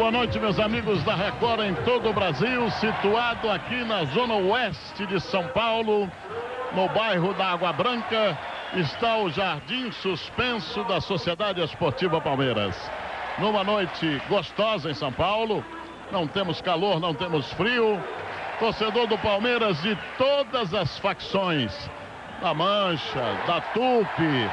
Boa noite, meus amigos da Record em todo o Brasil, situado aqui na zona oeste de São Paulo, no bairro da Água Branca, está o Jardim Suspenso da Sociedade Esportiva Palmeiras. Numa noite gostosa em São Paulo, não temos calor, não temos frio. Torcedor do Palmeiras de todas as facções, da Mancha, da Tupi,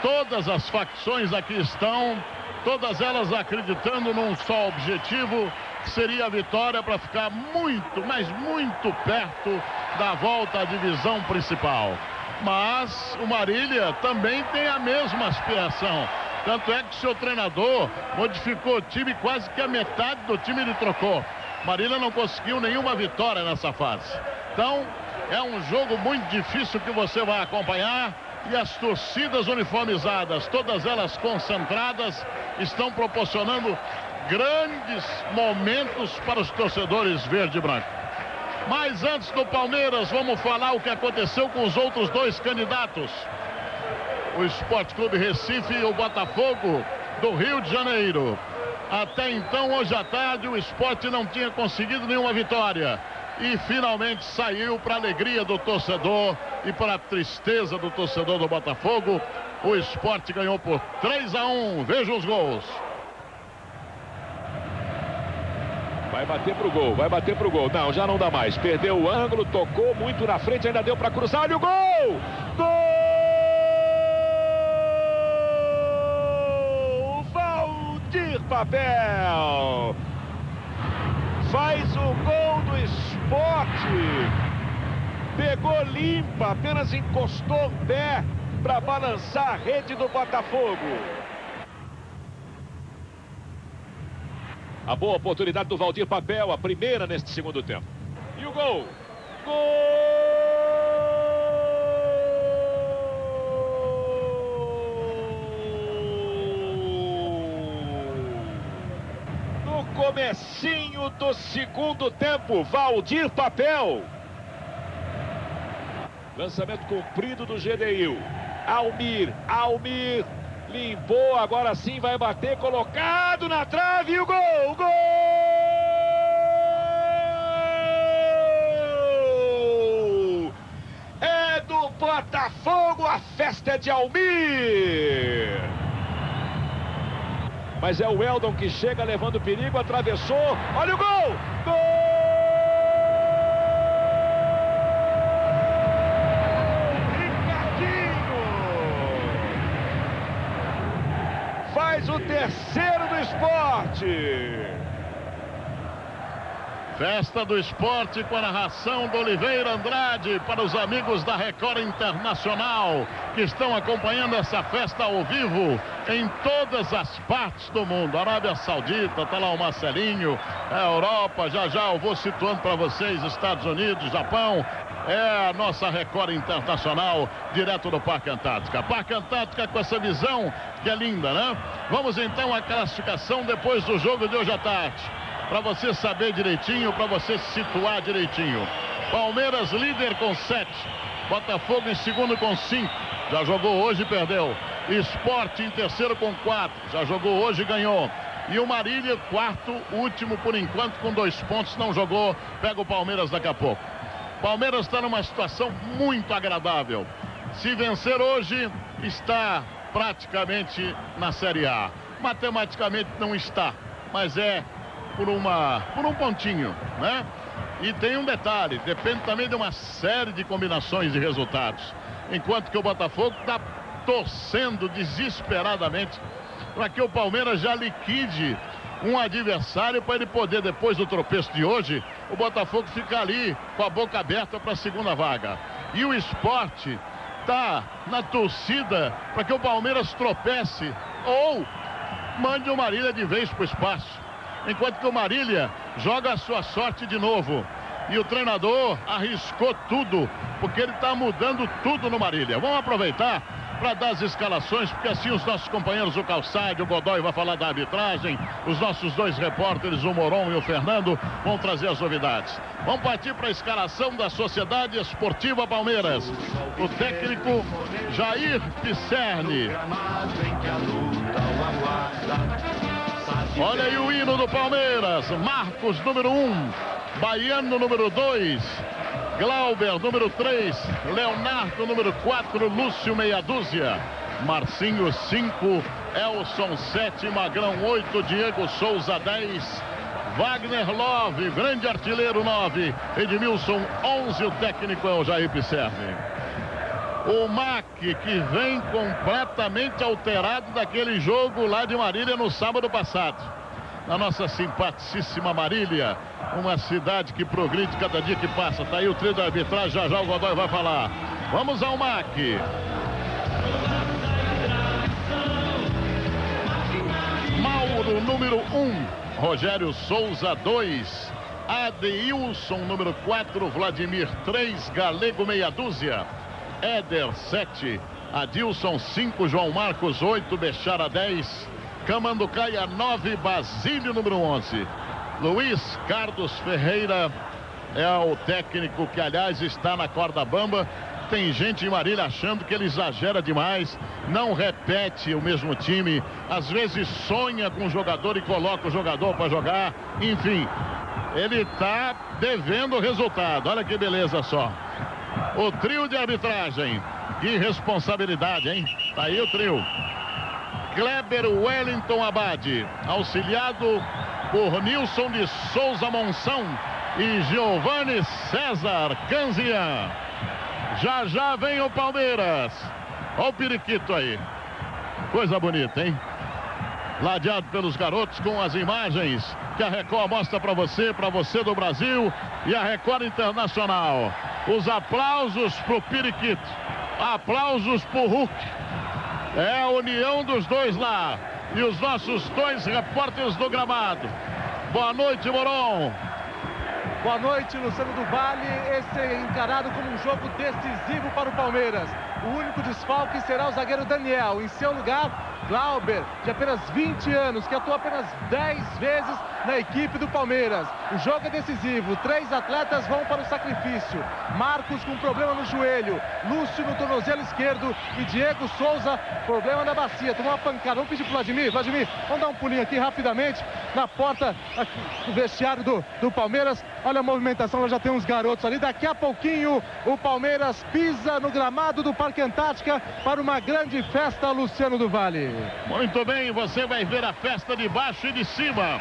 todas as facções aqui estão todas elas acreditando num só objetivo, que seria a vitória para ficar muito, mas muito perto da volta à divisão principal. Mas o Marília também tem a mesma aspiração. Tanto é que seu treinador modificou o time, quase que a metade do time ele trocou. Marília não conseguiu nenhuma vitória nessa fase. Então, é um jogo muito difícil que você vai acompanhar e as torcidas uniformizadas, todas elas concentradas, estão proporcionando grandes momentos para os torcedores verde e branco. Mas antes do Palmeiras, vamos falar o que aconteceu com os outros dois candidatos. O Esporte Clube Recife e o Botafogo do Rio de Janeiro. Até então, hoje à tarde, o esporte não tinha conseguido nenhuma vitória e finalmente saiu para alegria do torcedor e para a tristeza do torcedor do Botafogo. O esporte ganhou por 3 a 1. Veja os gols. Vai bater pro gol, vai bater pro gol. Não, já não dá mais. Perdeu o ângulo, tocou muito na frente, ainda deu para cruzar. Olha o gol! Gol! Valdir Papel! Faz o gol do esporte. Pegou limpa, apenas encostou o pé para balançar a rede do Botafogo. A boa oportunidade do Valdir Papel, a primeira neste segundo tempo. E o gol. Gol! Comecinho do segundo tempo. Valdir Papel. Lançamento comprido do GDIL. Almir, Almir. Limpou, agora sim vai bater, colocado na trave e o gol! Gol! É do Botafogo, a festa é de Almir! Mas é o Eldon que chega levando perigo, atravessou. Olha o gol! Gol! Faz o terceiro do esporte. Festa do Esporte com a narração do Oliveira Andrade para os amigos da Record Internacional que estão acompanhando essa festa ao vivo em todas as partes do mundo. Arábia Saudita, está lá o Marcelinho, a Europa, já já eu vou situando para vocês, Estados Unidos, Japão. É a nossa Record Internacional, direto do Parque Antártica. Parque Antártica com essa visão que é linda, né? Vamos então à classificação depois do jogo de hoje à tarde para você saber direitinho, para você se situar direitinho. Palmeiras líder com 7. Botafogo em segundo com 5. Já jogou hoje e perdeu. Esporte em terceiro com 4. Já jogou hoje e ganhou. E o Marília, quarto, último por enquanto, com dois pontos, não jogou. Pega o Palmeiras daqui a pouco. Palmeiras está numa situação muito agradável. Se vencer hoje, está praticamente na Série A. Matematicamente não está, mas é por, uma, por um pontinho, né? E tem um detalhe, depende também de uma série de combinações de resultados. Enquanto que o Botafogo está torcendo desesperadamente para que o Palmeiras já liquide um adversário para ele poder, depois do tropeço de hoje, o Botafogo ficar ali com a boca aberta para a segunda vaga. E o esporte está na torcida para que o Palmeiras tropece ou mande o Marília de vez para o espaço enquanto que o Marília joga a sua sorte de novo. E o treinador arriscou tudo, porque ele está mudando tudo no Marília. Vamos aproveitar para dar as escalações, porque assim os nossos companheiros, o Calçade, o Godoy, vai falar da arbitragem, os nossos dois repórteres, o Moron e o Fernando, vão trazer as novidades. Vamos partir para a escalação da Sociedade Esportiva Palmeiras. O técnico Jair Pisserni. Olha aí o hino do Palmeiras. Marcos, número 1. Um. Baiano, número 2. Glauber, número 3. Leonardo, número 4. Lúcio, meia dúzia. Marcinho, 5. Elson, 7. Magrão, 8. Diego Souza, 10. Wagner Love, grande artilheiro, 9. Edmilson, 11. O técnico é o Jair Pisserni. O Mac, que vem completamente alterado daquele jogo lá de Marília no sábado passado. Na nossa simpaticíssima Marília, uma cidade que progride cada dia que passa. Tá aí o trio da arbitragem, já já o Godoy vai falar. Vamos ao Mac. Mauro, número 1. Um. Rogério Souza, 2. Adeilson, número 4. Vladimir, 3. Galego, meia dúzia. Éder 7, Adilson 5, João Marcos 8, Bechara 10, Camanducaia 9, Basílio número 11. Luiz Carlos Ferreira é o técnico que, aliás, está na corda bamba. Tem gente em Marília achando que ele exagera demais, não repete o mesmo time, às vezes sonha com o jogador e coloca o jogador para jogar. Enfim, ele está devendo o resultado. Olha que beleza só. O trio de arbitragem. Que responsabilidade, hein? Tá aí o trio. Kleber Wellington Abade, auxiliado por Nilson de Souza Monção e Giovanni César Canzian. Já já vem o Palmeiras. Olha o periquito aí. Coisa bonita, hein? Ladeado pelos garotos com as imagens que a Record mostra para você, para você do Brasil e a Record Internacional. Os aplausos pro Periquito. Aplausos pro Hulk. É a união dos dois lá. E os nossos dois repórteres do gramado. Boa noite, Moron. Boa noite, Luciano do Vale. Esse é encarado como um jogo decisivo para o Palmeiras. O único desfalque será o zagueiro Daniel. Em seu lugar, Glauber, de apenas 20 anos, que atuou apenas 10 vezes na equipe do Palmeiras. O jogo é decisivo, três atletas vão para o sacrifício. Marcos com problema no joelho, Lúcio no tornozelo esquerdo e Diego Souza, problema na bacia. Tomou uma pancada. Vamos pedir para Vladimir. Vladimir, vamos dar um pulinho aqui rapidamente na porta do vestiário do, do Palmeiras. Olha a movimentação, já tem uns garotos ali. Daqui a pouquinho o Palmeiras pisa no gramado do Parque Antártica para uma grande festa, Luciano do Vale. Muito bem, você vai ver a festa de baixo e de cima.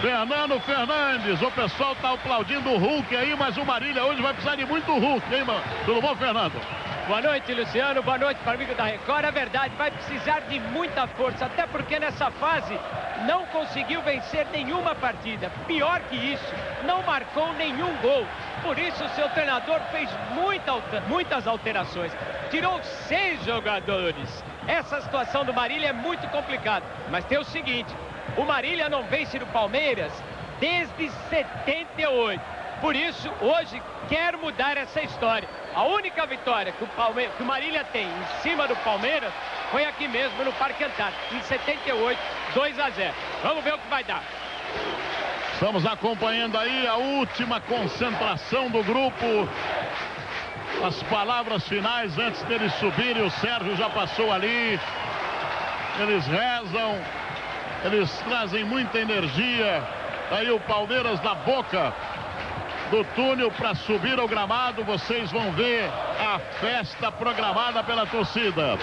Fernando Fernandes, o pessoal está aplaudindo o Hulk aí, mas o Marília hoje vai precisar de muito Hulk, hein, mano? Tudo bom, Fernando? Boa noite, Luciano. Boa noite para amigo da Record. É verdade, vai precisar de muita força, até porque nessa fase não conseguiu vencer nenhuma partida. Pior que isso, não marcou nenhum gol. Por isso, o seu treinador fez muita, muitas alterações. Tirou seis jogadores. Essa situação do Marília é muito complicada. Mas tem o seguinte, o Marília não vence no Palmeiras desde 78. Por isso, hoje, quer mudar essa história. A única vitória que o, Palme... que o Marília tem em cima do Palmeiras foi aqui mesmo no Parque Antártico, em 78, 2 a 0. Vamos ver o que vai dar. Estamos acompanhando aí a última concentração do grupo. As palavras finais antes deles subirem. O Sérgio já passou ali. Eles rezam. Eles trazem muita energia. Aí o Palmeiras na boca do túnel para subir ao gramado. Vocês vão ver a festa programada pela torcida.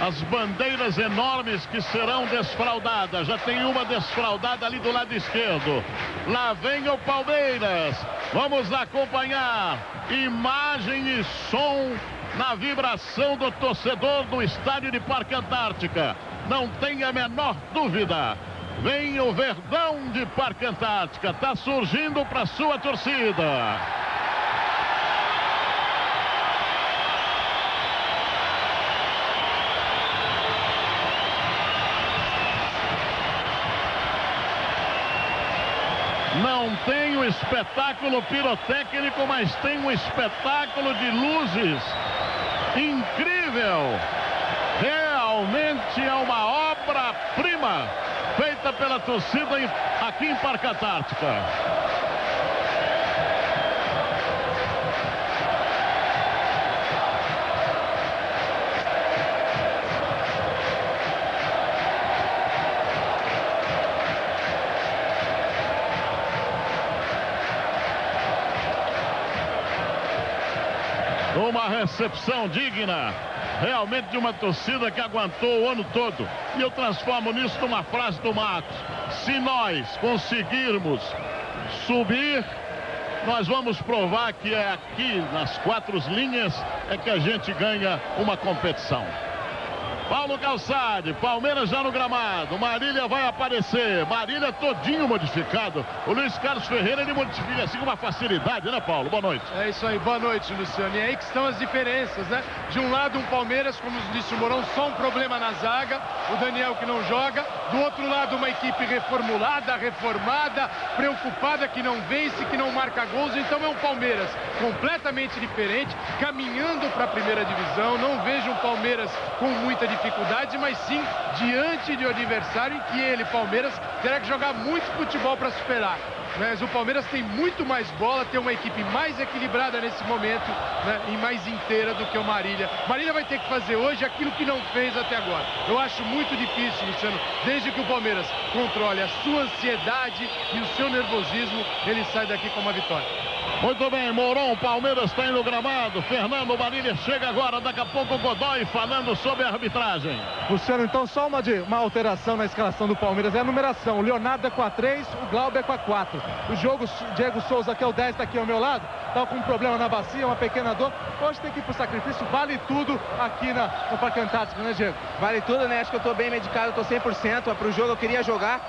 As bandeiras enormes que serão desfraldadas. Já tem uma desfraldada ali do lado esquerdo. Lá vem o Palmeiras. Vamos acompanhar imagem e som na vibração do torcedor do estádio de Parque Antártica. Não tenha a menor dúvida. Vem o Verdão de Parque Antártica. Está surgindo para sua torcida. Não tem o espetáculo pirotécnico, mas tem um espetáculo de luzes incrível. Realmente é uma obra-prima feita pela torcida aqui em Parque Antártica. Uma recepção digna, realmente de uma torcida que aguentou o ano todo. E eu transformo nisso numa frase do Matos. Se nós conseguirmos subir, nós vamos provar que é aqui nas quatro linhas é que a gente ganha uma competição. Paulo Calçade, Palmeiras já no gramado. Marília vai aparecer. Marília todinho modificado. O Luiz Carlos Ferreira ele modifica assim com uma facilidade, né, Paulo? Boa noite. É isso aí, boa noite, Luciano. E aí que estão as diferenças, né? De um lado, um Palmeiras, como disse o Morão, só um problema na zaga. O Daniel que não joga. Do outro lado, uma equipe reformulada, reformada, preocupada, que não vence, que não marca gols. Então é um Palmeiras completamente diferente, caminhando para a primeira divisão. Não vejo um Palmeiras com muita dificuldade mas sim diante de um adversário em que ele, Palmeiras, terá que jogar muito futebol para superar. Mas o Palmeiras tem muito mais bola, tem uma equipe mais equilibrada nesse momento né, e mais inteira do que o Marília. Marília vai ter que fazer hoje aquilo que não fez até agora. Eu acho muito difícil, Luciano, desde que o Palmeiras controle a sua ansiedade e o seu nervosismo, ele sai daqui com uma vitória. Muito bem, Mourão, Palmeiras está indo gramado. Fernando Marília chega agora, daqui a pouco o Godoy falando sobre a arbitragem. Luciano, então só uma, de, uma alteração na escalação do Palmeiras. É a numeração. O Leonardo é com a 3, o Glauber é com a 4. O jogo, Diego Souza, que é o 10, está aqui ao meu lado. Está com um problema na bacia, uma pequena dor. Hoje tem que ir para o sacrifício. Vale tudo aqui na, no Parque Antártico, né, Diego? Vale tudo, né? Acho que eu estou bem medicado, estou 100%. Para o jogo eu queria jogar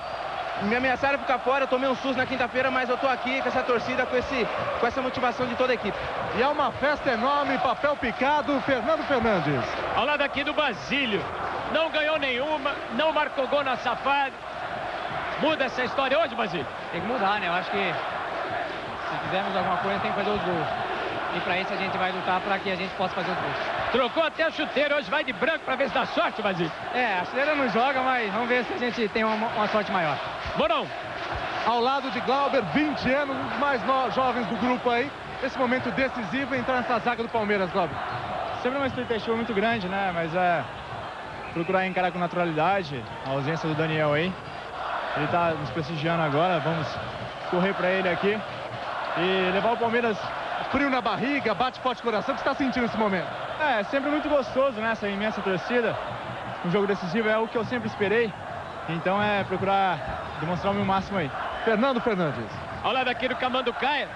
me ameaçaram ficar fora, eu tomei um susto na quinta-feira, mas eu estou aqui com essa torcida, com, esse, com essa motivação de toda a equipe. E é uma festa enorme, papel picado, Fernando Fernandes. Ao lado aqui do Basílio, não ganhou nenhuma, não marcou gol na safada. Muda essa história hoje, Basílio? Tem que mudar, né? Eu acho que se fizermos alguma coisa tem que fazer os gols. E para isso a gente vai lutar para que a gente possa fazer os gols. Trocou até o chuteiro, hoje vai de branco para ver se dá sorte, Basílio. É, a chuteira não joga, mas vamos ver se a gente tem uma, uma sorte maior. Morão. Ao lado de Glauber, 20 anos, um dos mais jovens do grupo aí. Esse momento decisivo entrar nessa zaga do Palmeiras, Glauber. Sempre uma expectativa muito grande, né? Mas é procurar encarar com naturalidade a ausência do Daniel aí. Ele está nos prestigiando agora, vamos correr para ele aqui e levar o Palmeiras frio na barriga, bate forte o coração. O que você está sentindo nesse momento? É, sempre muito gostoso, né? Essa imensa torcida. Um jogo decisivo é o que eu sempre esperei. Então é procurar demonstrar o meu máximo aí. Fernando Fernandes. Ao lado aqui do Camanducaia.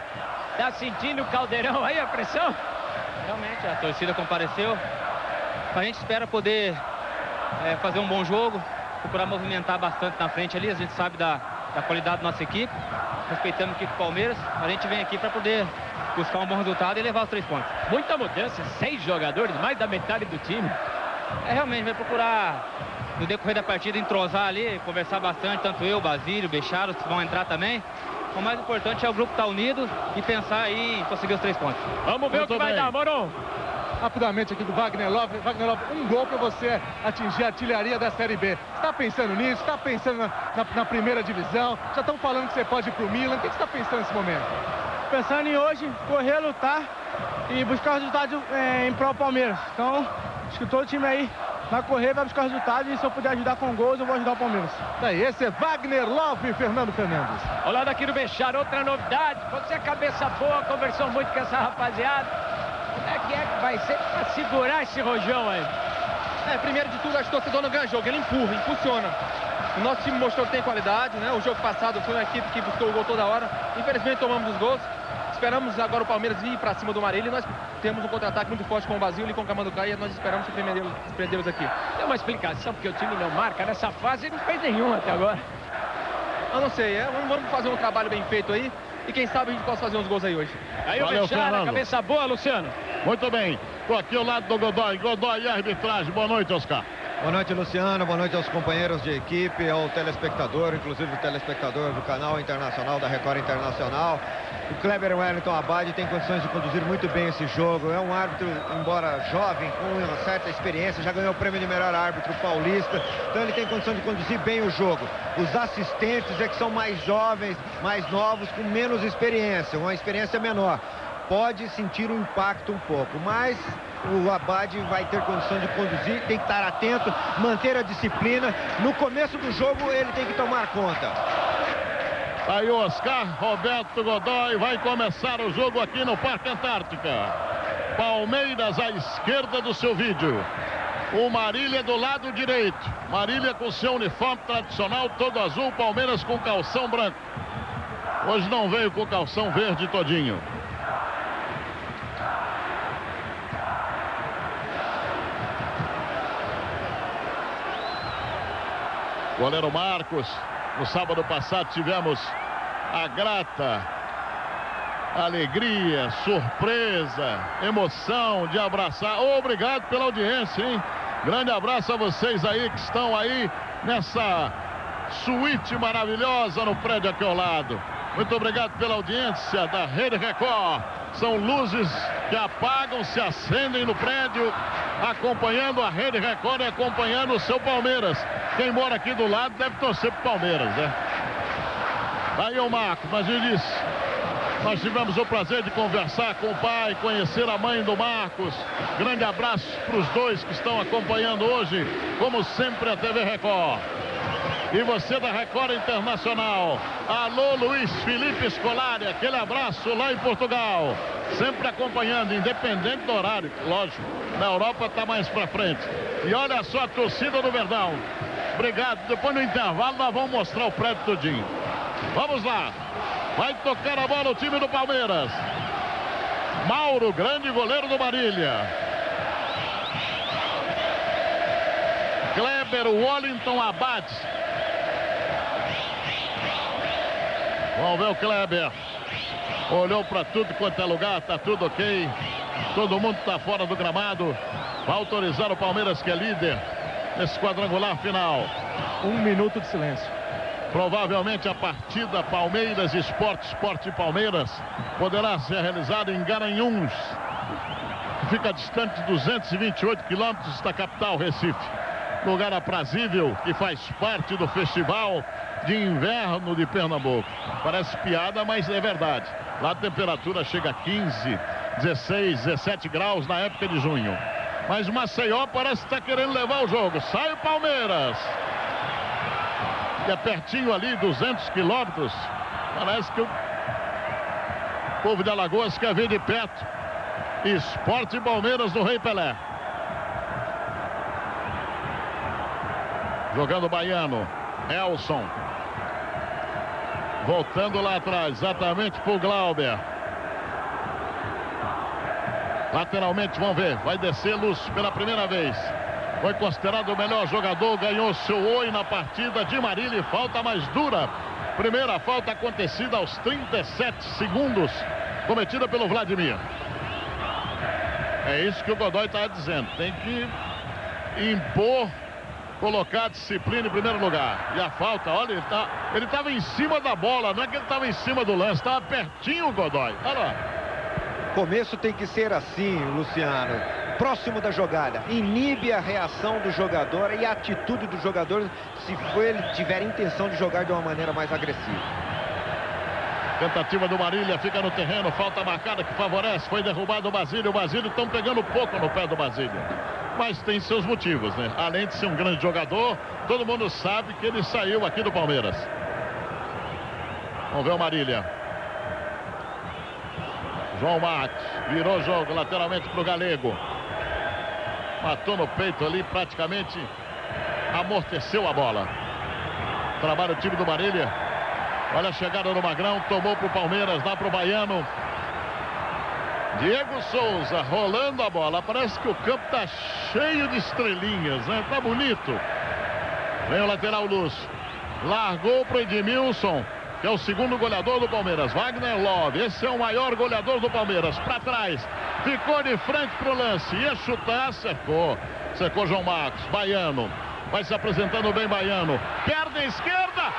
Tá sentindo o caldeirão aí, a pressão? Realmente, a torcida compareceu. A gente espera poder é, fazer um bom jogo, procurar movimentar bastante na frente ali. A gente sabe da, da qualidade da nossa equipe, respeitando a equipe do Palmeiras. A gente vem aqui para poder buscar um bom resultado e levar os três pontos. Muita mudança, seis jogadores, mais da metade do time. É, realmente, vai procurar, no decorrer da partida, entrosar ali, conversar bastante, tanto eu, Basílio, Becharo, que vão entrar também. O mais importante é o grupo estar tá unido e pensar aí em conseguir os três pontos. Vamos ver Muito o que bem. vai dar, Moron. Rapidamente aqui do Wagner Love. Wagner Love, um gol para você atingir a artilharia da Série B. Está pensando nisso? Está pensando na, na, na, primeira divisão? Já estão falando que você pode ir para o Milan. O que você está pensando nesse momento? Pensando em hoje, correr, lutar e buscar resultados é, em prol Palmeiras. Então, acho que todo time aí vai correr, vai buscar resultados e se eu puder ajudar com gols, eu vou ajudar o Palmeiras. Daí, esse é Wagner Love e Fernando Fernandes. Ao lado aqui do Bechar, outra novidade. Você é cabeça boa, conversou muito com essa rapaziada. Como é que é que vai ser para segurar esse rojão aí? É, primeiro de tudo, acho que o torcedor não ganha jogo, ele empurra, impulsiona. O nosso time mostrou que tem qualidade, né? O jogo passado foi uma equipe que buscou o gol toda hora. Infelizmente tomamos os gols. Esperamos agora o Palmeiras ir para cima do Marília e nós temos um contra-ataque muito forte com o Basílio e com o Camanducá e nós esperamos surpreendê-los aqui. Tem uma explicação porque o time não marca nessa fase e não fez nenhum até agora. Eu não sei, é, vamos fazer um trabalho bem feito aí e quem sabe a gente possa fazer uns gols aí hoje. Aí Valeu, o Bechara, cabeça boa, Luciano. Muito bem, estou aqui ao lado do Godoy. Godoy e arbitragem. Boa noite, Oscar. Boa noite, Luciano. Boa noite aos companheiros de equipe, ao telespectador, inclusive o telespectador do canal internacional, da Record Internacional. O Kleber Wellington Abad tem condições de conduzir muito bem esse jogo. É um árbitro, embora jovem, com uma certa experiência, já ganhou o prêmio de melhor árbitro paulista. Então ele tem condição de conduzir bem o jogo. Os assistentes é que são mais jovens, mais novos, com menos experiência, uma experiência menor. Pode sentir o impacto um pouco, mas o Abad vai ter condição de conduzir, tem que estar atento, manter a disciplina. No começo do jogo ele tem que tomar conta. Aí o Oscar Roberto Godoy vai começar o jogo aqui no Parque Antártica. Palmeiras à esquerda do seu vídeo. O Marília do lado direito. Marília com seu uniforme tradicional todo azul, Palmeiras com calção branco. Hoje não veio com calção verde todinho. Goleiro Marcos. No sábado passado tivemos a grata alegria, surpresa, emoção de abraçar. Obrigado pela audiência, hein? Grande abraço a vocês aí que estão aí nessa suíte maravilhosa no prédio aqui ao lado. Muito obrigado pela audiência da Rede Record. São luzes que apagam, se acendem no prédio, acompanhando a Rede Record e acompanhando o seu Palmeiras. Quem mora aqui do lado deve torcer pro Palmeiras, né? Aí o Marco, mas ele disse, nós tivemos o prazer de conversar com o pai, conhecer a mãe do Marcos. Grande abraço para os dois que estão acompanhando hoje, como sempre, a TV Record. E você da Record Internacional. Alô, Luiz Felipe Scolari, aquele abraço lá em Portugal. Sempre acompanhando, independente do horário, lógico. Na Europa está mais para frente. E olha só a torcida do Verdão. Obrigado. Depois no intervalo nós vamos mostrar o prédio todinho. Vamos lá. Vai tocar a bola o time do Palmeiras. Mauro, grande goleiro do Marília. Kleber Wallington abate. Vamos ver o Kleber. Olhou para tudo quanto é lugar, tá tudo ok. Todo mundo está fora do gramado. Vai autorizar o Palmeiras que é líder nesse quadrangular final. Um minuto de silêncio. Provavelmente a partida Palmeiras Esporte Esporte Palmeiras poderá ser realizada em Garanhuns. Fica distante de 228 quilômetros da capital Recife. Lugar aprazível que faz parte do festival de inverno de Pernambuco. Parece piada, mas é verdade. Lá a temperatura chega a 15, 16, 17 graus na época de junho. Mas o Maceió parece estar querendo levar o jogo. Sai o Palmeiras que é pertinho ali, 200 quilômetros. Parece que o povo de Alagoas quer ver de perto. Esporte Palmeiras do Rei Pelé. Jogando Baiano. Elson. Voltando lá atrás, exatamente pro Glauber. Lateralmente, vamos ver. Vai descer Luz pela primeira vez. Foi considerado o melhor jogador, ganhou seu oi na partida de Marília. Falta mais dura. Primeira falta acontecida aos 37 segundos, cometida pelo Vladimir. É isso que o Godoy está dizendo. Tem que impor, colocar a disciplina em primeiro lugar. E a falta, olha, ele tá, estava em cima da bola, não é que ele estava em cima do lance, estava pertinho o Godoy. Olha lá. Começo tem que ser assim, Luciano próximo da jogada. Inibe a reação do jogador e a atitude do jogador se for ele tiver intenção de jogar de uma maneira mais agressiva. Tentativa do Marília, fica no terreno, falta marcada que favorece, foi derrubado o Basílio, o Basílio estão pegando pouco no pé do Basílio. Mas tem seus motivos, né? Além de ser um grande jogador, todo mundo sabe que ele saiu aqui do Palmeiras. Vamos ver o Marília. João Marques, virou o jogo lateralmente para o Galego. Matou no peito ali, praticamente amorteceu a bola. Trabalha o time do Marília. Olha a chegada do Magrão, tomou para o Palmeiras, dá para o Baiano. Diego Souza rolando a bola. Parece que o campo está cheio de estrelinhas, né? Tá bonito. Vem o lateral Lúcio. Largou para o Edmilson que é o segundo goleador do Palmeiras. Wagner Love, esse é o maior goleador do Palmeiras. Para trás, ficou de frente para o lance. Ia chutar, secou. Secou João Marcos. Baiano. Vai se apresentando bem Baiano. Perna esquerda.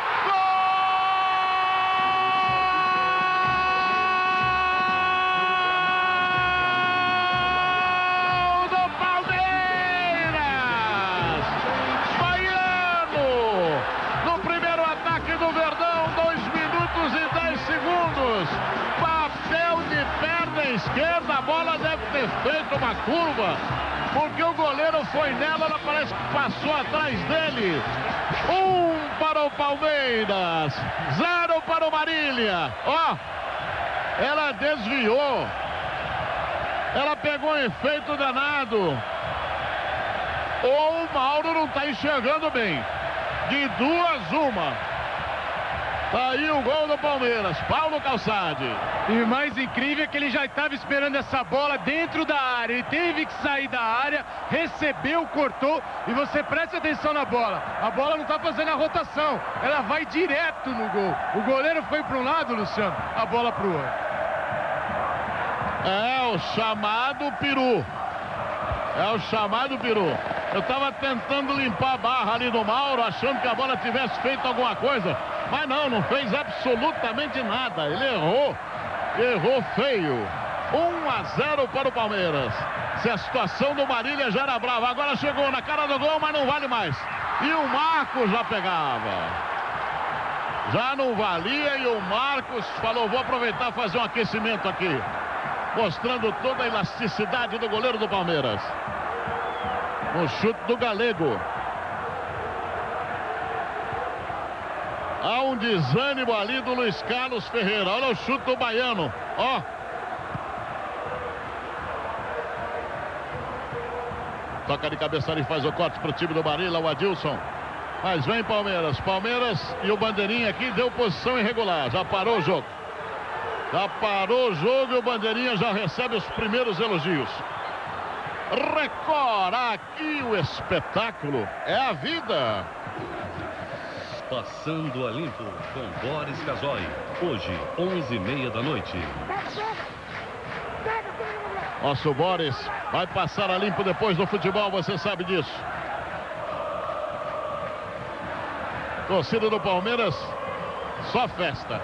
A bola deve ter feito uma curva, porque o goleiro foi nela, ela parece que passou atrás dele. Um para o Palmeiras, zero para o Marília. Ó, ela desviou. Ela pegou um efeito danado. Ou o Mauro não está enxergando bem. De duas, uma. Aí o gol do Palmeiras, Paulo Calçade. E o mais incrível é que ele já estava esperando essa bola dentro da área. Ele teve que sair da área, recebeu, cortou. E você preste atenção na bola. A bola não está fazendo a rotação. Ela vai direto no gol. O goleiro foi para um lado, Luciano, a bola para o outro. É o chamado peru. É o chamado peru. Eu estava tentando limpar a barra ali do Mauro, achando que a bola tivesse feito alguma coisa. Mas não, não fez absolutamente nada. Ele errou. Errou feio. 1 a 0 para o Palmeiras. Se a situação do Marília já era brava. Agora chegou na cara do gol, mas não vale mais. E o Marcos já pegava. Já não valia e o Marcos falou: vou aproveitar fazer um aquecimento aqui. Mostrando toda a elasticidade do goleiro do Palmeiras. No chute do Galego. Há um desânimo ali do Luiz Carlos Ferreira. Olha o chute do baiano. Ó. Toca de cabeça ali, faz o corte para o time do Barilla, o Adilson. Mas vem Palmeiras. Palmeiras e o Bandeirinha aqui deu posição irregular. Já parou o jogo. Já parou o jogo e o Bandeirinha já recebe os primeiros elogios. Record, aqui o espetáculo é a vida. Passando a limpo com Boris Casoy. Hoje, 11h30 da noite. Nosso Boris vai passar a limpo depois do futebol, você sabe disso. Torcida do Palmeiras, só festa.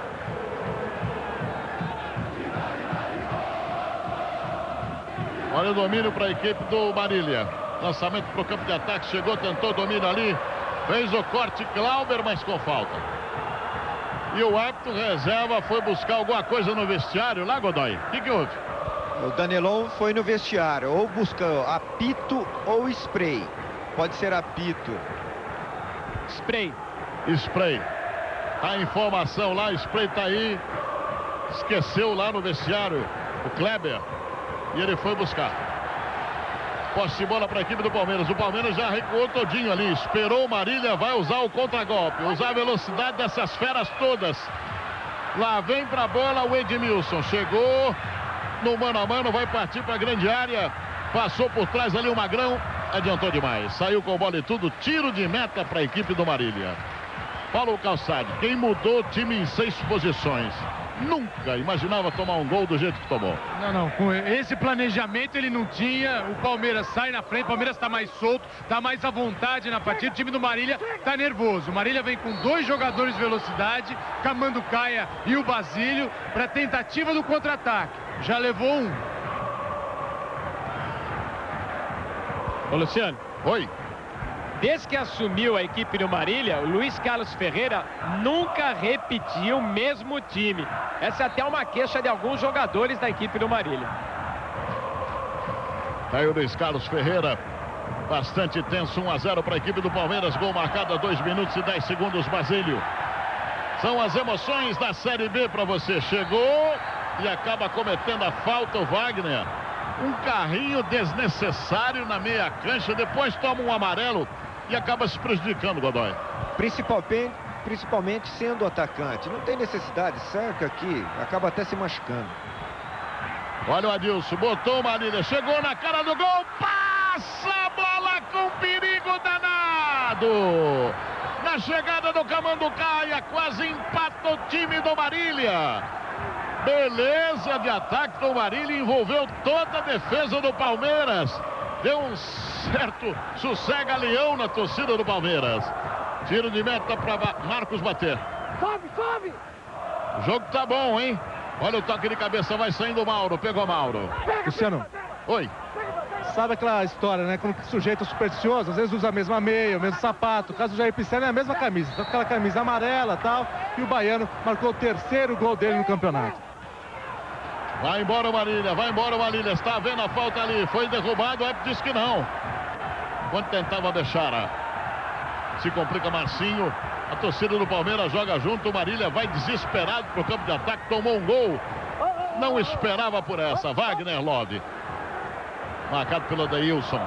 Olha o domínio para a equipe do Marília. Lançamento para o campo de ataque, chegou, tentou domínio ali. Fez o corte Clauber, mas com falta. E o árbitro reserva foi buscar alguma coisa no vestiário lá, Godoy. O que, que houve? O Danilão foi no vestiário, ou buscou apito ou spray. Pode ser apito. Spray. Spray. A informação lá, spray tá aí. Esqueceu lá no vestiário o Kleber. E ele foi buscar. Posse de bola para a equipe do Palmeiras. O Palmeiras já recuou todinho ali. Esperou o Marília, vai usar o contragolpe. Usar a velocidade dessas feras todas. Lá vem para a bola o Edmilson. Chegou no mano a mano, vai partir para a grande área. Passou por trás ali o Magrão. Adiantou demais. Saiu com bola e tudo. Tiro de meta para a equipe do Marília. Paulo Calçade, quem mudou o time em seis posições? Nunca imaginava tomar um gol do jeito que tomou. Não, não, com esse planejamento ele não tinha. O Palmeiras sai na frente, o Palmeiras está mais solto, está mais à vontade na partida. O time do Marília está nervoso. O Marília vem com dois jogadores de velocidade, Camando Caia e o Basílio, para tentativa do contra-ataque. Já levou um. Ô Luciano. Oi. Desde que assumiu a equipe do Marília, o Luiz Carlos Ferreira nunca repetiu o mesmo time. Essa é até uma queixa de alguns jogadores da equipe do Marília. Aí o Luiz Carlos Ferreira, bastante tenso, 1 a 0 para a equipe do Palmeiras, gol marcado a 2 minutos e 10 segundos, Basílio. São as emoções da Série B para você. Chegou e acaba cometendo a falta o Wagner. Um carrinho desnecessário na meia cancha, depois toma um amarelo e acaba se prejudicando, Godoy. Principalmente, principalmente sendo atacante. Não tem necessidade, cerca aqui, acaba até se machucando. Olha o Adilson, botou uma linha, chegou na cara do gol, passa a bola com perigo danado. Na chegada do Camanducaia, quase empata o time do Marília. Beleza de ataque do Marília, envolveu toda a defesa do Palmeiras. Deu um certo sossega-leão na torcida do Palmeiras. Tiro de meta para Marcos bater. Sobe, sobe! O jogo tá bom, hein? Olha o toque de cabeça, vai saindo o Mauro. Pegou Mauro. Luciano. Oi. Sabe aquela história, né? Quando o sujeito é supersticioso, às vezes usa a mesma meia, o mesmo sapato. O caso do Jair é a mesma camisa. Tá aquela camisa amarela e tal. E o Baiano marcou o terceiro gol dele no campeonato. Vai embora o Marília, vai embora o Marília. Está vendo a falta ali. Foi derrubado, o é, disse que não. Quando tentava deixar. Se complica Marcinho. A torcida do Palmeiras joga junto. O Marília vai desesperado para o campo de ataque. Tomou um gol. Não esperava por essa. Wagner Love. Marcado pelo Deilson.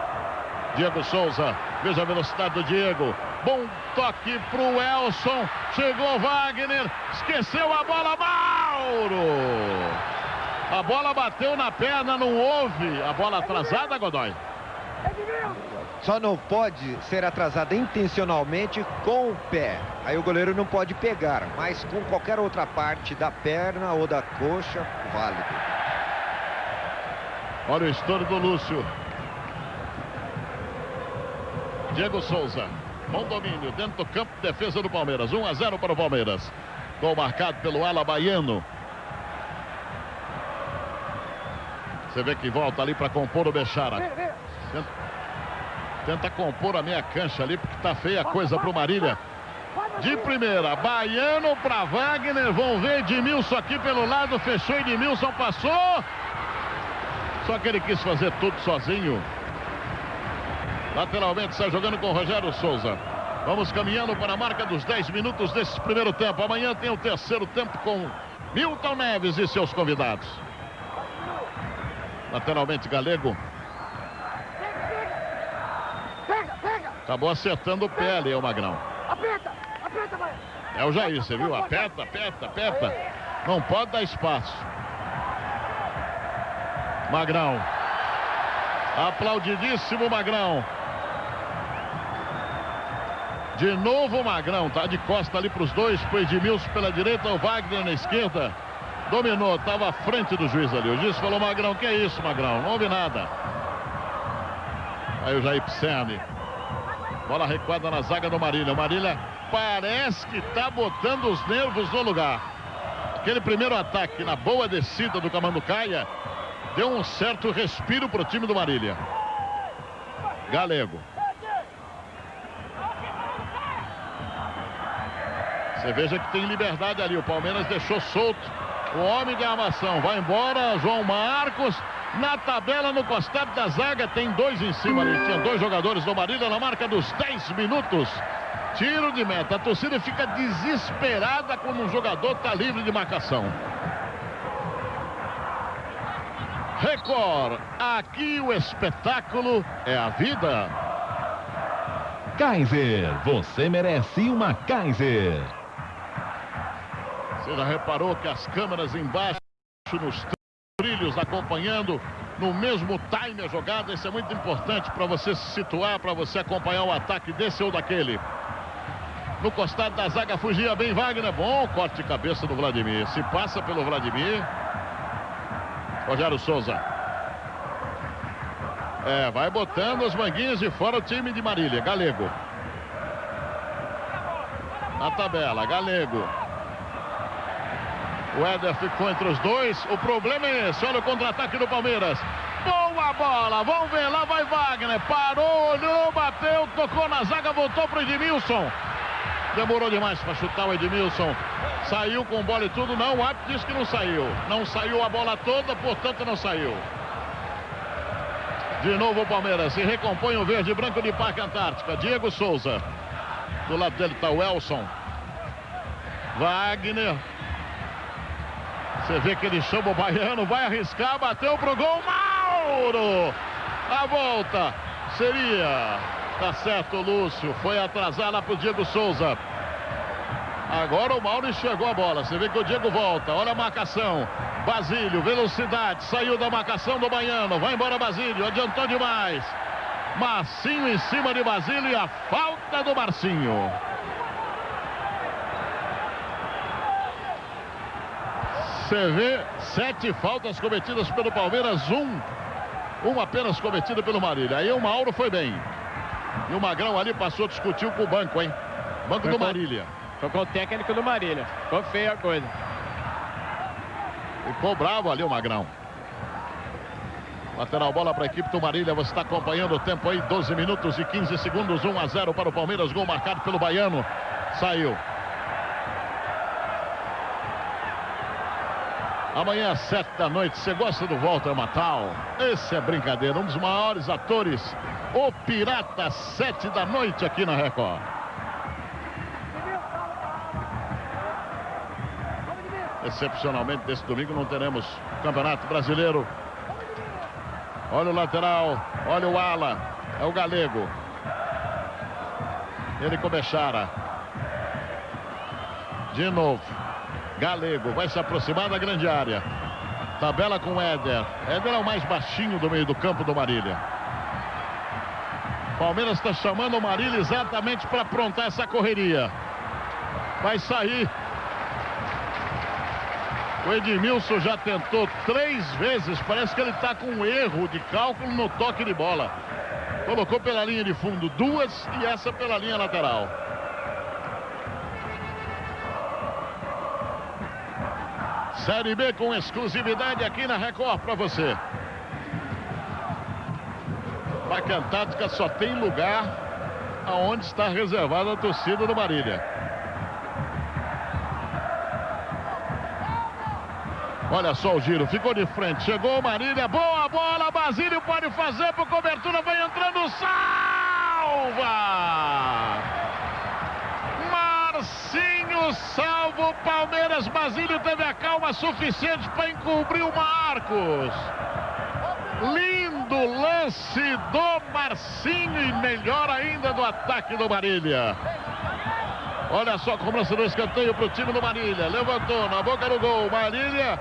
Diego Souza. Veja a velocidade do Diego. Bom toque pro Elson. Chegou Wagner. Esqueceu a bola. Mauro. A bola bateu na perna, não houve. A bola atrasada, Godoy. Só não pode ser atrasada intencionalmente com o pé. Aí o goleiro não pode pegar, mas com qualquer outra parte da perna ou da coxa, válido. Olha o estouro do Lúcio. Diego Souza. Bom domínio dentro do campo de defesa do Palmeiras. 1 a 0 para o Palmeiras. Gol marcado pelo ala baiano. Você vê que volta ali para compor o Bechara. Tenta, compor a meia cancha ali, porque tá feia a coisa pro Marília. De primeira, Baiano para Wagner. Vão ver Edmilson aqui pelo lado. Fechou Edmilson, passou. Só que ele quis fazer tudo sozinho. Lateralmente está jogando com Rogério Souza. Vamos caminhando para a marca dos 10 minutos desse primeiro tempo. Amanhã tem o terceiro tempo com Milton Neves e seus convidados. Lateralmente Galego. Acabou acertando o pé ali, o Magrão. Aperta, aperta, vai. É o Jair, você viu? Aperta, aperta, aperta. Não pode dar espaço. Magrão. Aplaudidíssimo Magrão. De novo o Magrão, tá de costa ali para os dois, pro Edmilson pela direita, o Wagner na esquerda. Dominou, estava à frente do juiz ali. O juiz falou, Magrão, que é isso, Magrão? Não houve nada. Aí o Jair Pisserni. Bola recuada na zaga do Marília. O Marília parece que está botando os nervos no lugar. Aquele primeiro ataque na boa descida do Camanducaia deu um certo respiro para o time do Marília. Galego. Você veja que tem liberdade ali. O Palmeiras deixou solto o homem de armação. Vai embora. João Marcos. Na tabela, no costado da zaga, tem dois em cima ali. Tinha dois jogadores do Marília na marca dos 10 minutos. Tiro de meta. A torcida fica desesperada quando um jogador está livre de marcação. Record. Aqui o espetáculo é a vida. Kaiser, você merece uma Kaiser. Você já reparou que as câmeras embaixo nos trilhos acompanhando no mesmo time a jogada. Isso é muito importante para você se situar, para você acompanhar o ataque desse ou daquele. No costado da zaga fugia bem Wagner. Bom corte de cabeça do Vladimir. Se passa pelo Vladimir. Rogério Souza. É, vai botando as manguinhas de fora o time de Marília. Galego. Na tabela, Galego. O Éder ficou entre os dois. O problema é esse. Olha o contra-ataque do Palmeiras. Boa bola. Vamos ver. Lá vai Wagner. Parou, olhou, bateu, tocou na zaga, voltou para o Edmilson. Demorou demais para chutar o Edmilson. Saiu com bola e tudo. Não, o árbitro disse que não saiu. Não saiu a bola toda, portanto não saiu. De novo o Palmeiras. Se recompõe o verde e branco de Parque Antártica. Diego Souza. Do lado dele está o Elson. Wagner. Você vê que ele chama o baiano, vai arriscar, bateu pro gol, Mauro! A volta seria, tá certo, Lúcio, foi atrasar lá pro Diego Souza. Agora o Mauro enxergou a bola, você vê que o Diego volta, olha a marcação. Basílio, velocidade, saiu da marcação do baiano, vai embora Basílio, adiantou demais. Marcinho em cima de Basílio e a falta do Marcinho. Você vê sete faltas cometidas pelo Palmeiras, um, um apenas cometido pelo Marília. Aí o Mauro foi bem. E o Magrão ali passou, discutiu com o banco, hein? Banco foi do Marília. Foi com o técnico do Marília. Ficou feia a coisa. Ficou bravo ali o Magrão. Lateral bola para a equipe do Marília. Você está acompanhando o tempo aí, 12 minutos e 15 segundos, 1 a 0 para o Palmeiras. Gol marcado pelo Baiano. Saiu. Amanhã às sete da noite, você gosta do Walter Matal? Esse é brincadeira, um dos maiores atores, o Pirata, sete da noite aqui na Record. Excepcionalmente, desse domingo não teremos Campeonato Brasileiro. Olha o lateral, olha o ala, é o Galego. Ele com Bechara. De novo. Galego vai se aproximar da grande área. Tabela com Éder. Éder é o mais baixinho do meio do campo do Marília. Palmeiras está chamando o Marília exatamente para aprontar essa correria. Vai sair. O Edmilson já tentou três vezes. Parece que ele está com um erro de cálculo no toque de bola. Colocou pela linha de fundo duas e essa pela linha lateral. Série B com exclusividade aqui na Record para você. Placa Antártica só tem lugar aonde está reservada a torcida do Marília. Olha só o giro, ficou de frente, chegou o Marília, boa bola, Basílio pode fazer por cobertura, vai entrando, salva! Salva o Palmeiras, Basílio teve a calma suficiente para encobrir o Marcos. Lindo lance do Marcinho e melhor ainda do ataque do Marília. Olha só a cobrança do escanteio para o time do Marília. Levantou na boca do gol. Marília,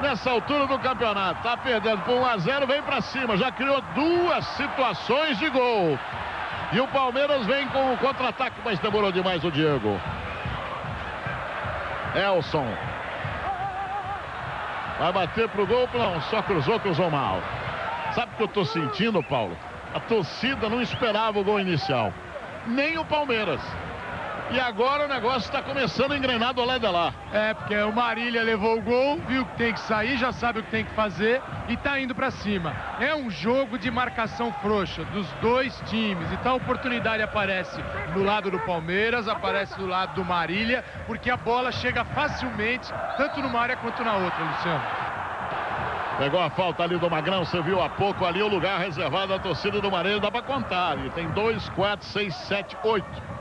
nessa altura do campeonato, está perdendo por 1 a 0, vem para cima. Já criou duas situações de gol. E o Palmeiras vem com o contra-ataque, mas demorou demais o Diego. Elson. Vai bater pro gol, não, só cruzou, cruzou mal. Sabe o que eu tô sentindo, Paulo? A torcida não esperava o gol inicial. Nem o Palmeiras. E agora o negócio está começando a engrenar do lado lá. É, porque o Marília levou o gol, viu que tem que sair, já sabe o que tem que fazer e tá indo para cima. É um jogo de marcação frouxa dos dois times. Então a oportunidade aparece do lado do Palmeiras, aparece do lado do Marília, porque a bola chega facilmente, tanto numa área quanto na outra, Luciano. Pegou a falta ali do Magrão, você viu há pouco ali o lugar reservado à torcida do Marília, dá para contar. E tem dois, quatro, seis, sete, oito.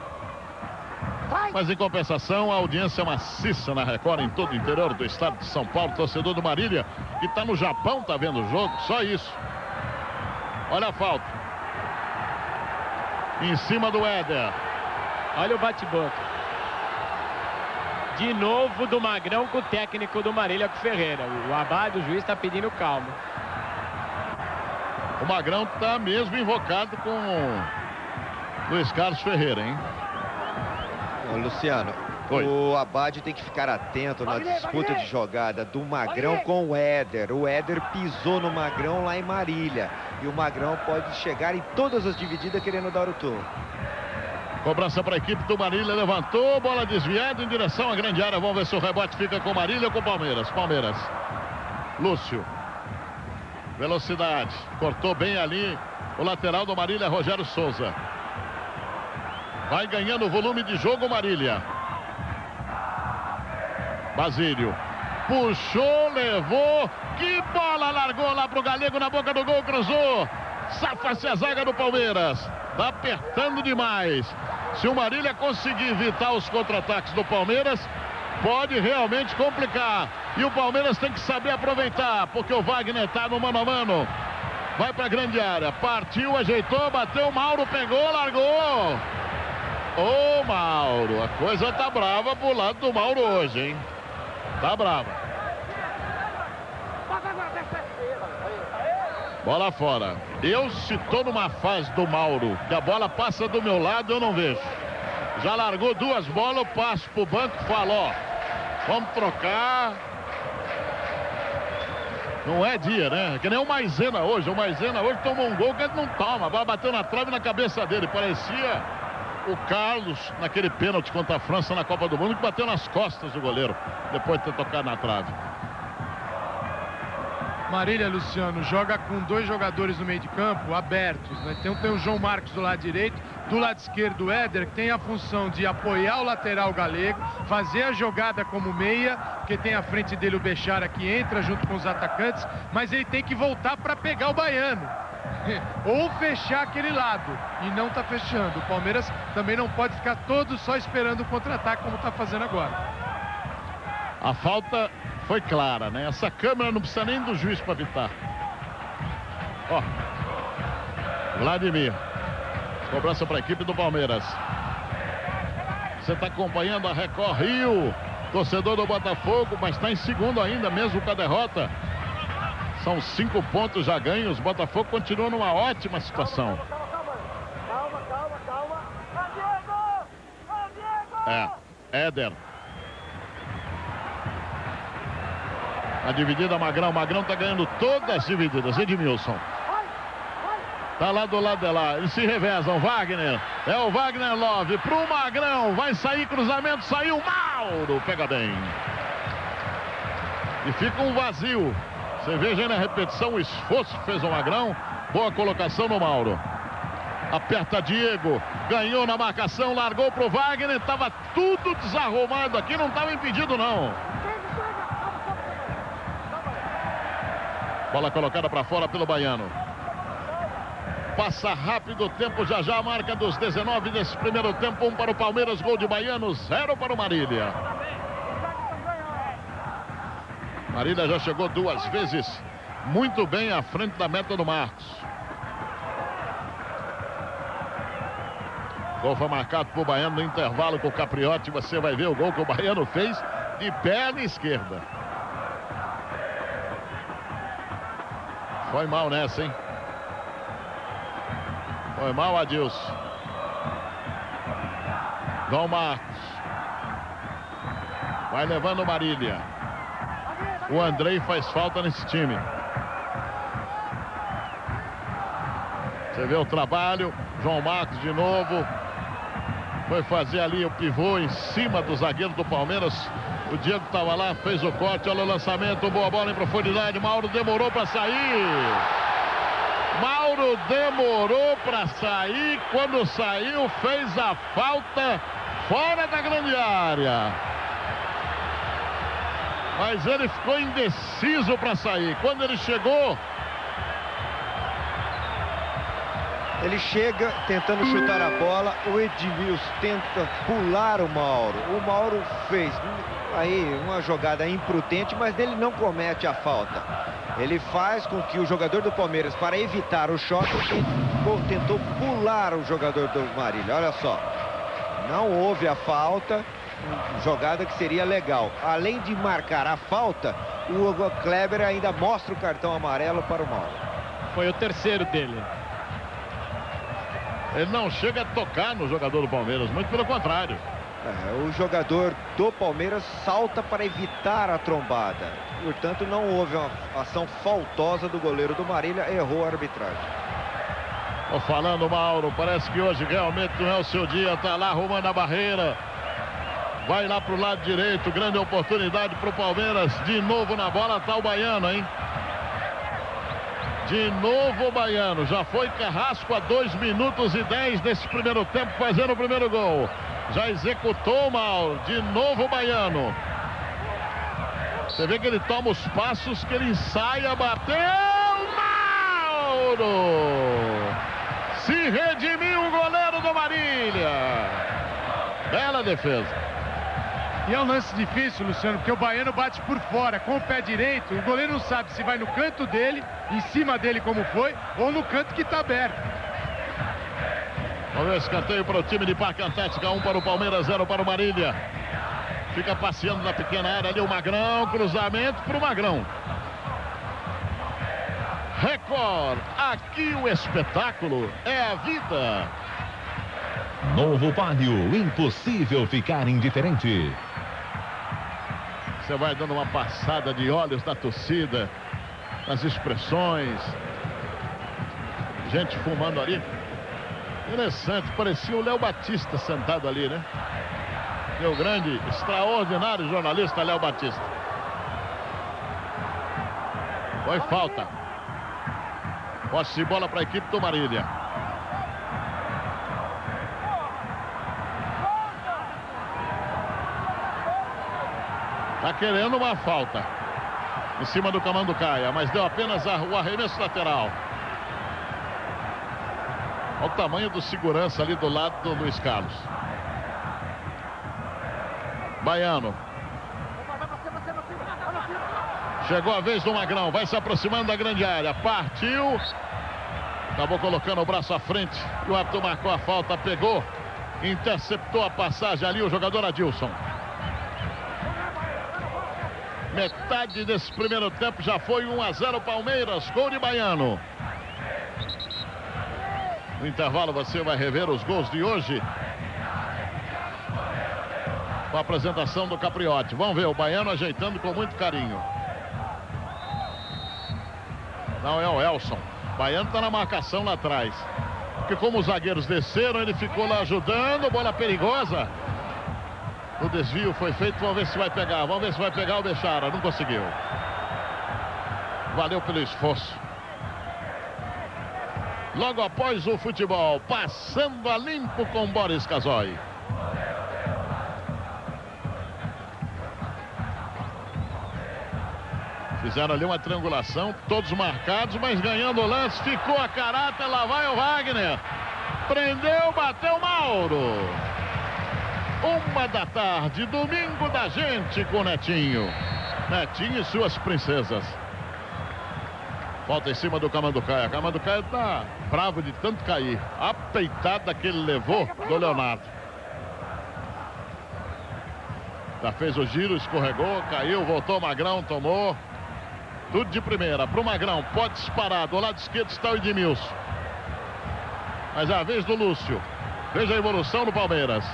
Mas em compensação, a audiência maciça na Record em todo o interior do estado de São Paulo. Torcedor do Marília, que está no Japão, está vendo o jogo, só isso. Olha a falta. Em cima do Éder. Olha o bate-boca. De novo do Magrão com o técnico do Marília com o Ferreira. O Abad, o juiz, está pedindo calma. O Magrão está mesmo invocado com Luiz Carlos Ferreira, hein? Ô, Luciano, Oi. o Abade tem que ficar atento na disputa de jogada do Magrão com o Éder. O Éder pisou no Magrão lá em Marília. E o Magrão pode chegar em todas as divididas querendo dar o tom. Cobrança para a equipe do Marília, levantou, bola desviada em direção à grande área. Vamos ver se o rebote fica com Marília ou com Palmeiras. Palmeiras. Lúcio. Velocidade. Cortou bem ali o lateral do Marília, Rogério Souza. Vai ganhando volume de jogo Marília. Basílio. Puxou, levou. Que bola largou lá pro Galego na boca do gol, cruzou. Safa-se a zaga do Palmeiras. Tá apertando demais. Se o Marília conseguir evitar os contra-ataques do Palmeiras, pode realmente complicar. E o Palmeiras tem que saber aproveitar, porque o Wagner tá no mano a mano. Vai para a grande área. Partiu, ajeitou, bateu. Mauro pegou, largou. Ô Mauro, a coisa tá brava pro lado do Mauro hoje, hein? Tá brava. Bola fora. Eu se tô numa fase do Mauro, que a bola passa do meu lado, eu não vejo. Já largou duas bolas, eu passo pro banco e falo, ó, vamos trocar. Não é dia, né? Que nem o Maisena hoje. O Maisena hoje tomou um gol que ele não toma. A bola bateu na trave na cabeça dele. Parecia o Carlos naquele pênalti contra a França na Copa do Mundo que bateu nas costas do goleiro depois de ter tocado na trave. Marília, Luciano, joga com dois jogadores no meio de campo abertos. Né? Tem, tem o João Marcos do lado direito, do lado esquerdo o Éder, que tem a função de apoiar o lateral galego, fazer a jogada como meia, porque tem à frente dele o Bechara que entra junto com os atacantes, mas ele tem que voltar para pegar o baiano. Ou fechar aquele lado. E não está fechando. O Palmeiras também não pode ficar todo só esperando o contra-ataque como está fazendo agora. A falta foi clara, né? Essa câmera não precisa nem do juiz para evitar. Ó. Vladimir. Cobrança para a equipe do Palmeiras. Você está acompanhando a Record Rio. Torcedor do Botafogo, mas está em segundo ainda, mesmo com a derrota. São cinco pontos já ganhos. Botafogo continua numa ótima situação. É, Éder. A dividida Magrão. Magrão está ganhando todas as divididas. Edmilson. Tá lá do lado de lá. Eles se revezam. Wagner. É o Wagner Love. Pro Magrão. Vai sair cruzamento. Saiu Mauro. Pega bem. E fica um vazio. Você veja aí na repetição o esforço que fez o Magrão. Boa colocação no Mauro. Aperta Diego. Ganhou na marcação. Largou pro Wagner. Tava tudo desarrumado aqui. Não estava impedido não. Bola colocada para fora pelo Baiano. Passa rápido o tempo, já já a marca dos 19 desse primeiro tempo. Um para o Palmeiras, gol de Baiano, zero para o Marília. Marília já chegou duas vezes muito bem à frente da meta do Marcos. Gol foi marcado por Baiano no intervalo com o Capriotti. Você vai ver o gol que o Baiano fez de perna esquerda. Foi mal nessa, hein? Foi mal, Adilson. Dom Marcos. Vai levando Marília. O Andrei faz falta nesse time. Você vê o trabalho. João Marcos de novo. Foi fazer ali o pivô em cima do zagueiro do Palmeiras. O Diego estava lá, fez o corte, olha o lançamento, boa bola em profundidade. Mauro demorou para sair. Mauro demorou para sair. Quando saiu, fez a falta fora da grande área. Mas ele ficou indeciso para sair. Quando ele chegou. Ele chega tentando chutar a bola. O Edmilson tenta pular o Mauro. O Mauro fez aí uma jogada imprudente, mas ele não comete a falta. Ele faz com que o jogador do Palmeiras, para evitar o choque, tentou pular o jogador do Marília. Olha só. Não houve a falta, jogada que seria legal. Além de marcar a falta, o Hugo Kleber ainda mostra o cartão amarelo para o Mauro. Foi o terceiro dele. Ele não chega a tocar no jogador do Palmeiras, muito pelo contrário. É, o jogador do Palmeiras salta para evitar a trombada. Portanto, não houve uma ação faltosa do goleiro do Marília, errou a arbitragem. Tô falando, Mauro, parece que hoje realmente não é o seu dia, tá lá arrumando a barreira. Vai lá pro lado direito, grande oportunidade pro Palmeiras, de novo na bola tá o Baiano, hein? De novo o Baiano, já foi Carrasco a 2 minutos e 10 desse primeiro tempo, fazendo o primeiro gol. Já executou mal. De novo o Baiano. Você vê que ele toma os passos, que ele ensaia, bateu. Mauro! Se redimiu o goleiro do Marília. Bela defesa. E é um lance difícil, Luciano, porque o Baiano bate por fora com o pé direito. O goleiro não sabe se vai no canto dele, em cima dele como foi, ou no canto que está aberto. Vamos ver escanteio para o time de Parque Antártica. Um para o Palmeiras, zero para o Marília. Fica passeando na pequena área ali o Magrão. Cruzamento para o Magrão. Record. Aqui o espetáculo é a vida. Novo Palio. Impossível ficar indiferente. Você vai dando uma passada de olhos na torcida, nas expressões. Gente fumando ali. Interessante, parecia o Léo Batista sentado ali, né? Meu grande, extraordinário jornalista Léo Batista. Foi falta. Posse de bola para a equipe do Marília. Tá querendo uma falta. Em cima do Camando Caia, mas deu apenas o arremesso lateral. Olha o tamanho do segurança ali do lado do Luiz Carlos. Baiano. Chegou a vez do Magrão. Vai se aproximando da grande área. Partiu. Acabou colocando o braço à frente. E o árbitro marcou a falta, pegou. Interceptou a passagem ali o jogador Adilson. Metade desse primeiro tempo já foi 1 a 0 Palmeiras, gol de Baiano. No intervalo você vai rever os gols de hoje. Com a apresentação do Capriotti. Vamos ver o Baiano ajeitando com muito carinho. Não é o Elson. Baiano está na marcação lá atrás. Porque como os zagueiros desceram, ele ficou lá ajudando. Bola perigosa. O desvio foi feito, vamos ver se vai pegar. Vamos ver se vai pegar o Bechara. Não conseguiu. Valeu pelo esforço. Logo após o futebol, passando a limpo com Boris Casoy. Fizeram ali uma triangulação, todos marcados, mas ganhando o lance, ficou a caráter, lá vai o Wagner. Prendeu, bateu Mauro. Uma da tarde, domingo da gente com Netinho. Netinho e suas princesas. Volta em cima do Camanducaia. Camanducaia tá bravo de tanto cair. A peitada que ele levou do Leonardo. Já fez o giro, escorregou, caiu, voltou Magrão, tomou. Tudo de primeira. Pro Magrão, pode disparar. Do lado esquerdo está o Edmilson. Mas é a vez do Lúcio. Veja a evolução do Palmeiras.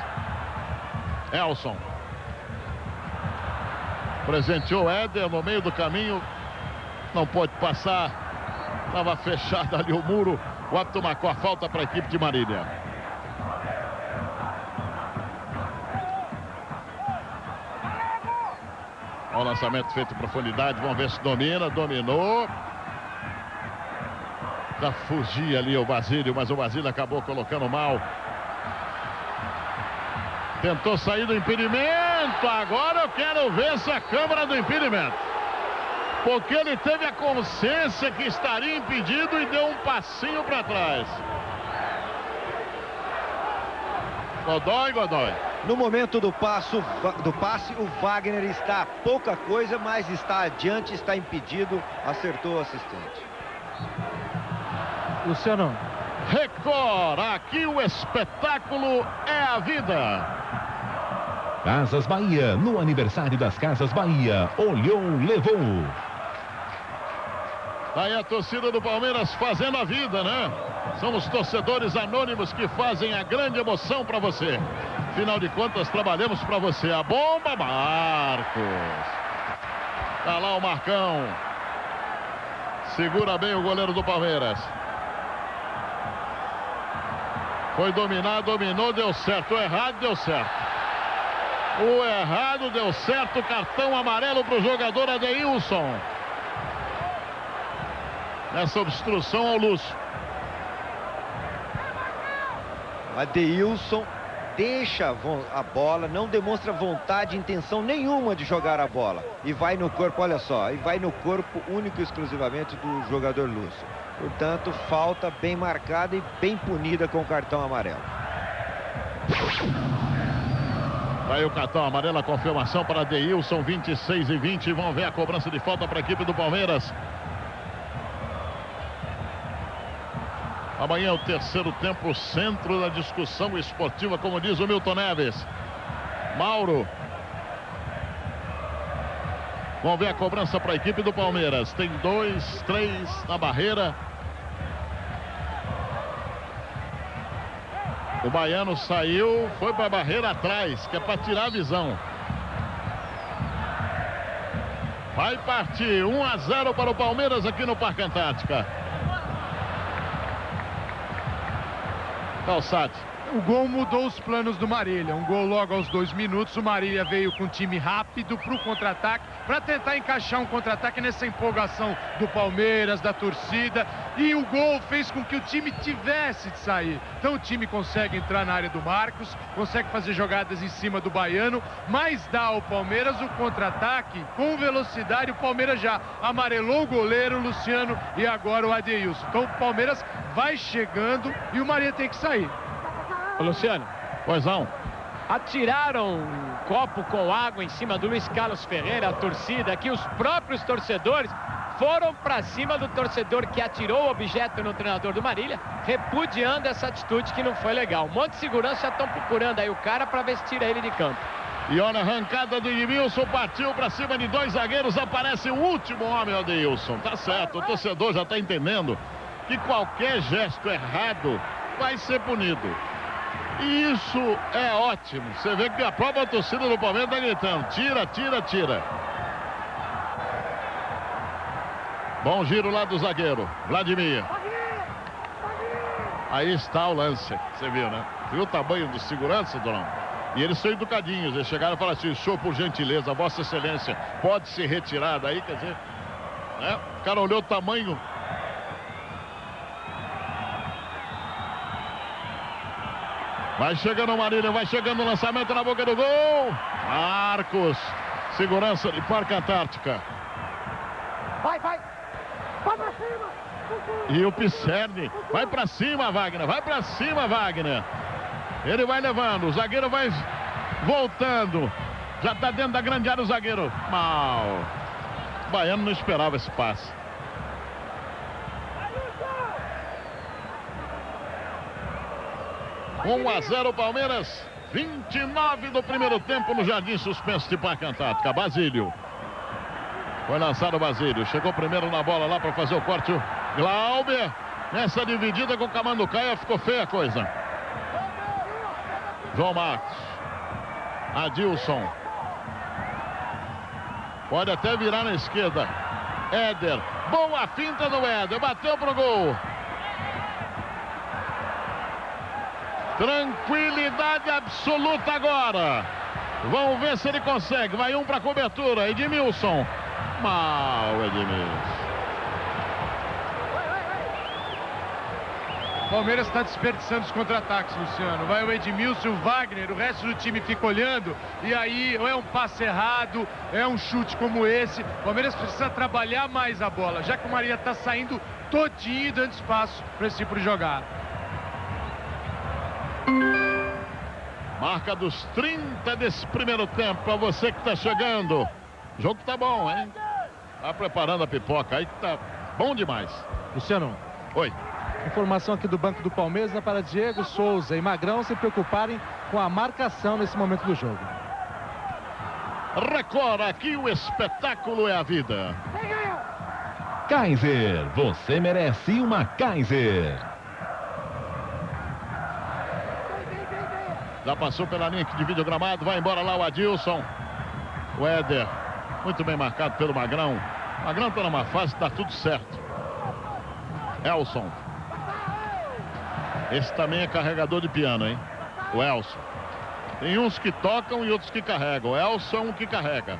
Elson. Presenteou Éder no meio do caminho. Não pode passar. Estava fechado ali o muro. O árbitro marcou a falta para a equipe de Marília. Olha o lançamento feito em profundidade. Vamos ver se domina. Dominou. Já fugia ali o Basílio, mas o Basílio acabou colocando mal. Tentou sair do impedimento. Agora eu quero ver essa câmara do impedimento. Porque ele teve a consciência que estaria impedido e deu um passinho para trás. Godoy, Godoy. No momento do, passo, do passe, o Wagner está pouca coisa, mas está adiante, está impedido, acertou o assistente. Luciano. Record, aqui o espetáculo é a vida. Casas Bahia, no aniversário das Casas Bahia, olhou, levou. Aí a torcida do Palmeiras fazendo a vida, né? São os torcedores anônimos que fazem a grande emoção para você. Afinal de contas, trabalhamos para você. A bomba, Marcos. Tá lá o Marcão. Segura bem o goleiro do Palmeiras. Foi dominar, dominou, deu certo. Errado, deu certo. O errado deu certo. Cartão amarelo para o jogador Adeilson. Nessa obstrução ao Lúcio. Adeilson deixa a bola, não demonstra vontade, intenção nenhuma de jogar a bola. E vai no corpo, olha só, e vai no corpo único e exclusivamente do jogador Lúcio. Portanto, falta bem marcada e bem punida com o cartão amarelo. Aí o cartão amarelo, a confirmação para Deilson, 26 e 20. Vão ver a cobrança de falta para a equipe do Palmeiras. Amanhã é o terceiro tempo, centro da discussão esportiva, como diz o Milton Neves. Mauro. Vamos ver a cobrança para a equipe do Palmeiras. Tem dois, três na barreira. O baiano saiu, foi para a barreira atrás, que é para tirar a visão. Vai partir 1 a 0 para o Palmeiras aqui no Parque Antártica. Calçade. O gol mudou os planos do Marília. Um gol logo aos dois minutos. O Marília veio com time rápido para o contra-ataque, para tentar encaixar um contra-ataque nessa empolgação do Palmeiras, da torcida. E o gol fez com que o time tivesse de sair. Então o time consegue entrar na área do Marcos, consegue fazer jogadas em cima do Baiano, mas dá ao Palmeiras o contra-ataque com velocidade. O Palmeiras já amarelou o goleiro, o Luciano e agora o Adeilson. Então o Palmeiras vai chegando e o Maria tem que sair. Ô, Luciano. Pois não. Atiraram um copo com água em cima do Luiz Carlos Ferreira, a torcida aqui, os próprios torcedores foram para cima do torcedor que atirou o objeto no treinador do Marília, repudiando essa atitude que não foi legal. Um monte de segurança já estão procurando aí o cara para ver se tira ele de campo. E olha a arrancada do Edmilson, partiu para cima de dois zagueiros, aparece o último homem, Adeilson. Tá certo, o torcedor já está entendendo que qualquer gesto errado vai ser punido. Isso é ótimo. Você vê que a própria torcida do Palmeiras está gritando: tira, tira, tira. Bom giro lá do zagueiro, Vladimir. Aí está o lance, você viu, né? Viu o tamanho do segurança, Donão? E eles são educadinhos, eles chegaram e falaram assim, show por gentileza, Vossa Excelência, pode se retirar daí, quer dizer, né? O cara olhou o tamanho. Vai chegando o Marília, vai chegando o lançamento na boca do gol. Marcos, segurança de Parque Antártica. Vai, vai. Vai pra cima. E o Pisserni, vai pra cima, Wagner, vai pra cima, Wagner. Ele vai levando, o zagueiro vai voltando. Já está dentro da grande área o zagueiro. Mal. O Baiano não esperava esse passe. Um a 0 Palmeiras. 29 do primeiro tempo no Jardim Suspenso de Parque Antártica. Basílio. Foi lançado o Basílio. Chegou primeiro na bola lá para fazer o corte. Glauber. Nessa dividida com o Camanducaia ficou feia a coisa. João Marcos. Adilson. Pode até virar na esquerda. Éder. Boa finta do Éder. Bateu pro gol. Tranquilidade absoluta agora. Vamos ver se ele consegue. Vai um para cobertura. Edmilson. Mal, Edmilson. Palmeiras está desperdiçando os contra-ataques, Luciano. Vai o Edmilson, o Wagner, o resto do time fica olhando. E aí, ou é um passe errado, é um chute como esse. O Palmeiras precisa trabalhar mais a bola, já que o Maria está saindo todinho e dando espaço para esse tipo de jogada. Marca dos 30 desse primeiro tempo para você que está chegando. O jogo tá bom, hein? Tá preparando a pipoca aí que tá bom demais. Luciano. Oi. Informação aqui do Banco do Palmeiras né, para Diego Souza e Magrão se preocuparem com a marcação nesse momento do jogo. Record, aqui o espetáculo é a vida. Kaiser, você merece uma Kaiser. Já passou pela linha que divide o gramado, vai embora lá o Adilson. O Éder, muito bem marcado pelo Magrão. Magrão está numa fase, está tudo certo. Elson. Esse também é carregador de piano, hein? O Elson. Tem uns que tocam e outros que carregam. O Elson é um que carrega.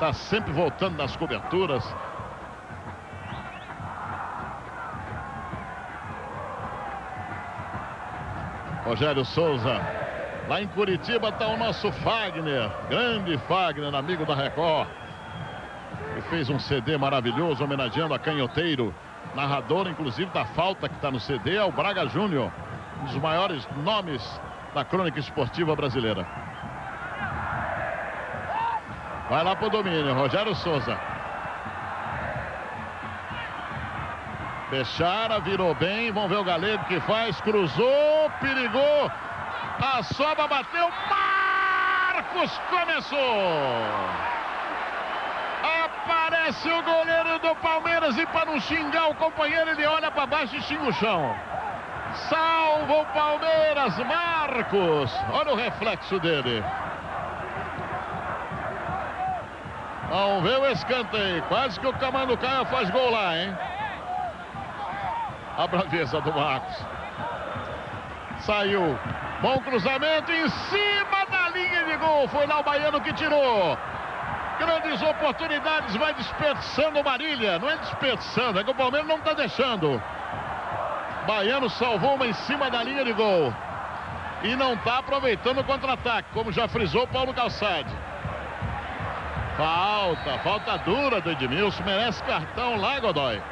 Tá sempre voltando nas coberturas. Rogério Souza. Lá em Curitiba está o nosso Fagner. Grande Fagner, amigo da Record. Que fez um CD maravilhoso homenageando a Canhoteiro. Narrador, inclusive, da falta que está no CD é o Braga Júnior. Um dos maiores nomes da crônica esportiva brasileira. Vai lá pro domínio, Rogério Souza. Bechara virou bem, vamos ver o Galego que faz, cruzou, perigou, a sobra bateu, Marcos começou. Aparece o goleiro do Palmeiras e para não xingar o companheiro, ele olha para baixo e xinga o chão. Salva o Palmeiras, Marcos. Olha o reflexo dele. Vamos ver o escanteio. Quase que o Camando Caia faz gol lá, hein? A braveza do Marcos. Saiu. Bom cruzamento em cima da linha de gol. Foi lá o Baiano que tirou. Grandes oportunidades, vai desperdiçando o Marília. Não é desperdiçando, é que o Palmeiras não está deixando. Baiano salvou uma em cima da linha de gol. E não está aproveitando o contra-ataque, como já frisou Paulo Calçade. Falta, falta dura do Edmilson. Merece cartão lá, Godoy.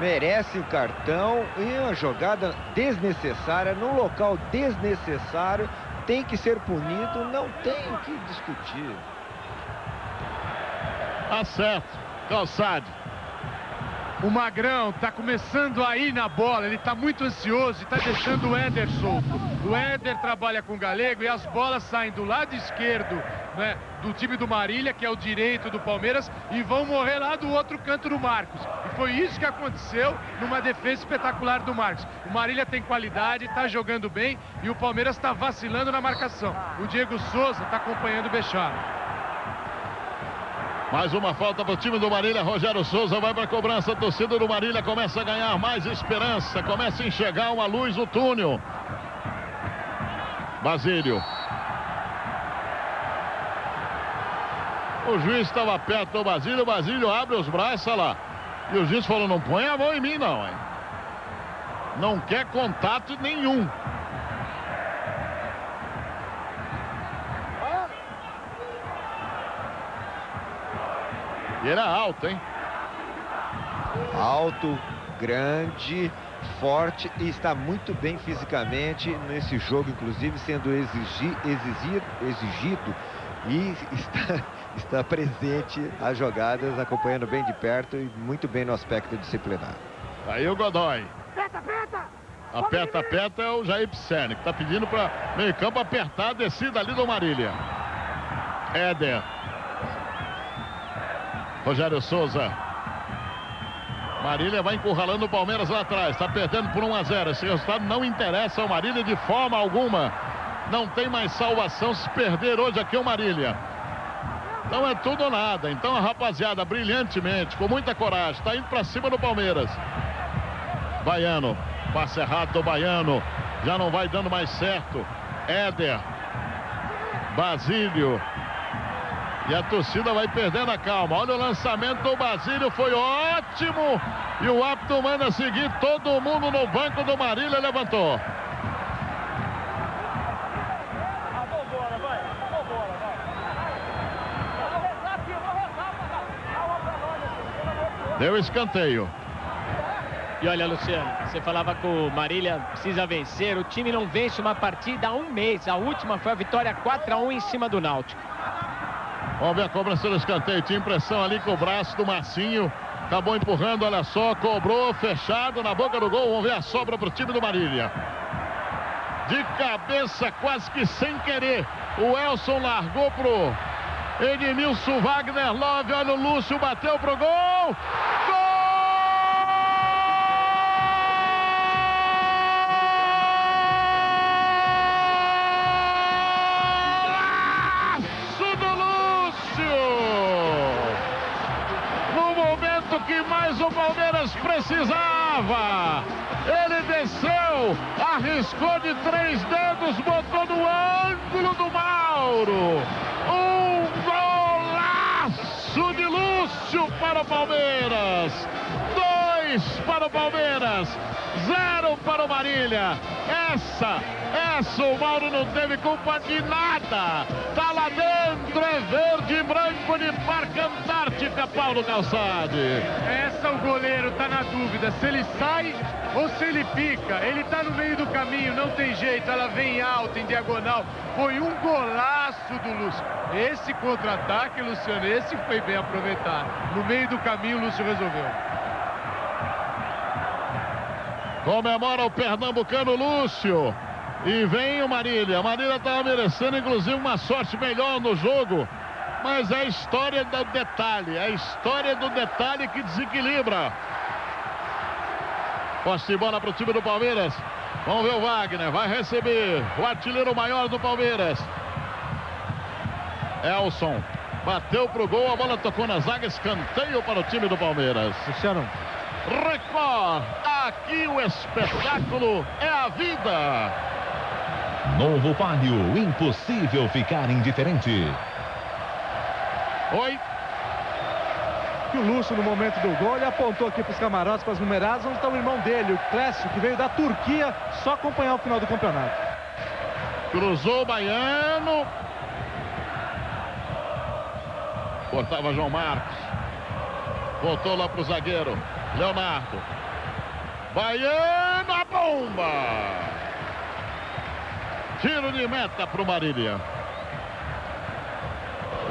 Merece o cartão em uma jogada desnecessária, num local desnecessário. Tem que ser punido, não tem o que discutir. Tá certo. Calçade. O Magrão tá começando a ir na bola, ele tá muito ansioso e tá deixando o Éder solto. O Éder trabalha com o Galego e as bolas saem do lado esquerdo né, do time do Marília, que é o direito do Palmeiras, e vão morrer lá do outro canto do Marcos. Foi isso que aconteceu numa defesa espetacular do Marcos. O Marília tem qualidade, tá jogando bem e o Palmeiras está vacilando na marcação. O Diego Souza está acompanhando o Bechara. Mais uma falta para o time do Marília. Rogério Souza vai para a cobrança. A torcida do Marília começa a ganhar mais esperança. Começa a enxergar uma luz no túnel. Basílio. O juiz estava perto do Basílio. Basílio abre os braços, olha lá. E o juiz falou: não põe a mão em mim, não. Hein? Não quer contato nenhum. E era alto, hein? Alto, grande, forte e está muito bem fisicamente nesse jogo, inclusive sendo exigi, exigido, exigido e está, está presente as jogadas, acompanhando bem de perto e muito bem no aspecto disciplinar. Aí o Godoy. Aperta, aperta! Aperta, aperta é o Jair Pisserni, que está pedindo para meio campo apertar a descida ali do Marília. Éder. Rogério Souza. Marília vai encurralando o Palmeiras lá atrás. Está perdendo por 1 a 0. Esse resultado não interessa ao Marília de forma alguma. Não tem mais salvação se perder hoje aqui o Marília. Então é tudo ou nada. Então a rapaziada, brilhantemente, com muita coragem, está indo para cima do Palmeiras. Baiano. Passe errado do Baiano. Já não vai dando mais certo. Éder. Basílio. E a torcida vai perdendo a calma. Olha o lançamento do Basílio, foi ótimo. E o árbitro manda seguir todo mundo no banco do Marília levantou. Deu escanteio. E olha, Luciano, você falava que o Marília precisa vencer. O time não vence uma partida há um mês. A última foi a vitória 4 a 1 em cima do Náutico. Vamos ver a cobrança do escanteio. Tinha impressão ali com o braço do Marcinho. Acabou empurrando, olha só. Cobrou, fechado na boca do gol. Vamos ver a sobra para o time do Marília. De cabeça, quase que sem querer. O Elson largou pro Edmilson Wagner Love. Olha o Lúcio, bateu pro gol. Que mais o Palmeiras precisava. Ele desceu, arriscou de três dedos, botou no ângulo do Mauro. Um Lúcio para o Palmeiras. Para o Palmeiras. Zero para o Marília. Essa, essa o Mauro não teve culpa de nada. Tá lá dentro, é verde e branco de Parque Antártica, Paulo Calçade. Essa o goleiro tá na dúvida se ele sai ou se ele fica. Ele tá no meio do caminho, não tem jeito. Ela vem alta, em diagonal. Foi um golaço do Lúcio. Esse contra-ataque, Luciano, esse foi bem aproveitado. No meio do caminho, o Lúcio resolveu. Comemora o pernambucano Lúcio. E vem o Marília. Marília estava merecendo, inclusive, uma sorte melhor no jogo. Mas é a história do detalhe. É a história do detalhe que desequilibra. Posse de bola para o time do Palmeiras. Vamos ver o Wagner. Vai receber o artilheiro maior do Palmeiras. Elson. Bateu pro gol. A bola tocou na zaga. Escanteio para o time do Palmeiras. Luciano. Record. Aqui o espetáculo é a vida. Novo Palio, impossível ficar indiferente. Oi. E o Lúcio, no momento do gol, ele apontou aqui para os camarotes, para as numeradas, onde está o irmão dele, o Clécio, que veio da Turquia, só acompanhar o final do campeonato. Cruzou o Baiano. Cortava João Marcos. Voltou lá para o zagueiro. Leonardo. Baiano, a bomba! Tiro de meta para o Marília.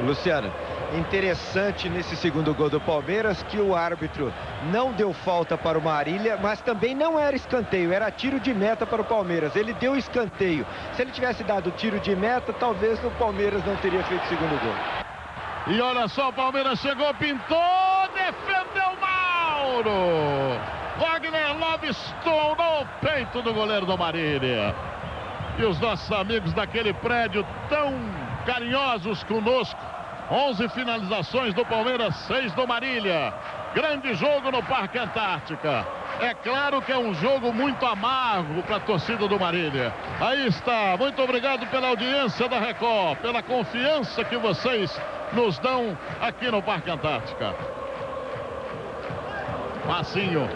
Luciano, Interessante nesse segundo gol do Palmeiras que o árbitro não deu falta para o Marília, mas também não era escanteio, era tiro de meta para o Palmeiras. Ele deu escanteio. Se ele tivesse dado tiro de meta, talvez o Palmeiras não teria feito o segundo gol. E olha só, o Palmeiras chegou, pintou, defendeu Mauro. Wagner Love estourou o peito do goleiro do Marília. E os nossos amigos daquele prédio tão carinhosos conosco 11 finalizações do Palmeiras, 6 do Marília. Grande jogo no Parque Antártica. É claro que é um jogo muito amargo para a torcida do Marília. Aí está. Muito obrigado pela audiência da Record, pela confiança que vocês nos dão aqui no Parque Antártica. Massinho.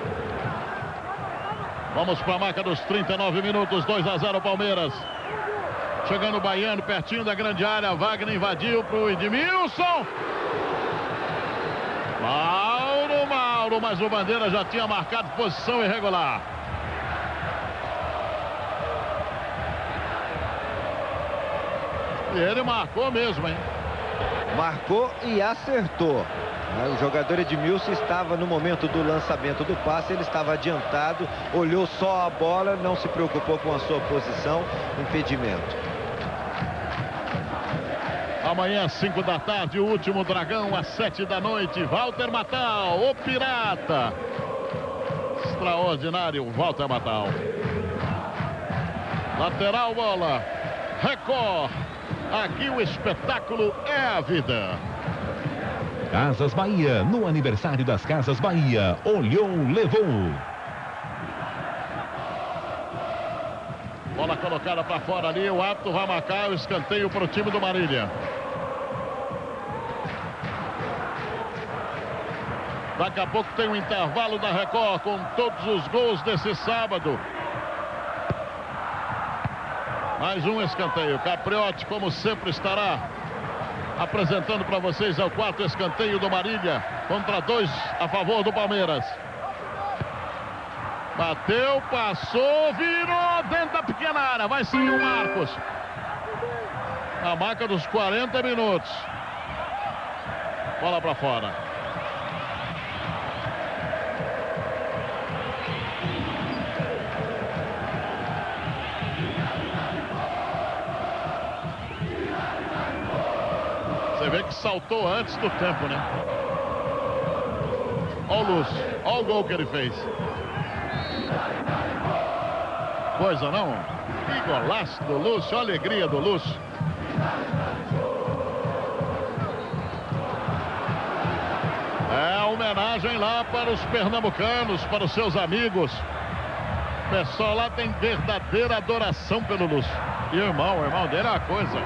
Vamos para a marca dos 39 minutos, 2 a 0 Palmeiras. Chegando o Baiano, pertinho da grande área. Wagner invadiu para o Edmilson. Mauro, Mauro, mas o Bandeira já tinha marcado posição irregular. E ele marcou mesmo, hein? Marcou e acertou. O jogador Edmilson estava no momento do lançamento do passe, ele estava adiantado, olhou só a bola, não se preocupou com a sua posição, impedimento. Amanhã, 5 da tarde, o último dragão, às 7 da noite. Walter Matal, o pirata. Extraordinário, Walter Matal. Lateral bola. Record. Aqui o espetáculo é a vida. Casas Bahia, no aniversário das Casas Bahia. Olhou, levou. Bola colocada para fora ali. O árbitro vai marcar o escanteio para o time do Marília. Daqui a pouco tem um intervalo da Record com todos os gols desse sábado. Mais um escanteio. Capriotti, como sempre, estará apresentando para vocês é o quarto escanteio do Marília contra dois a favor do Palmeiras. Bateu, passou, virou dentro da pequena área. Vai sair o Marcos. A marca dos 40 minutos. Bola para fora. Você vê que saltou antes do tempo, né? Olha o Lúcio. Olha o gol que ele fez. Coisa não? Que golaço do Lúcio. Olha a alegria do Lúcio. É homenagem lá para os pernambucanos, para os seus amigos. O pessoal lá tem verdadeira adoração pelo Lúcio. E o irmão, o irmão dele é uma coisa.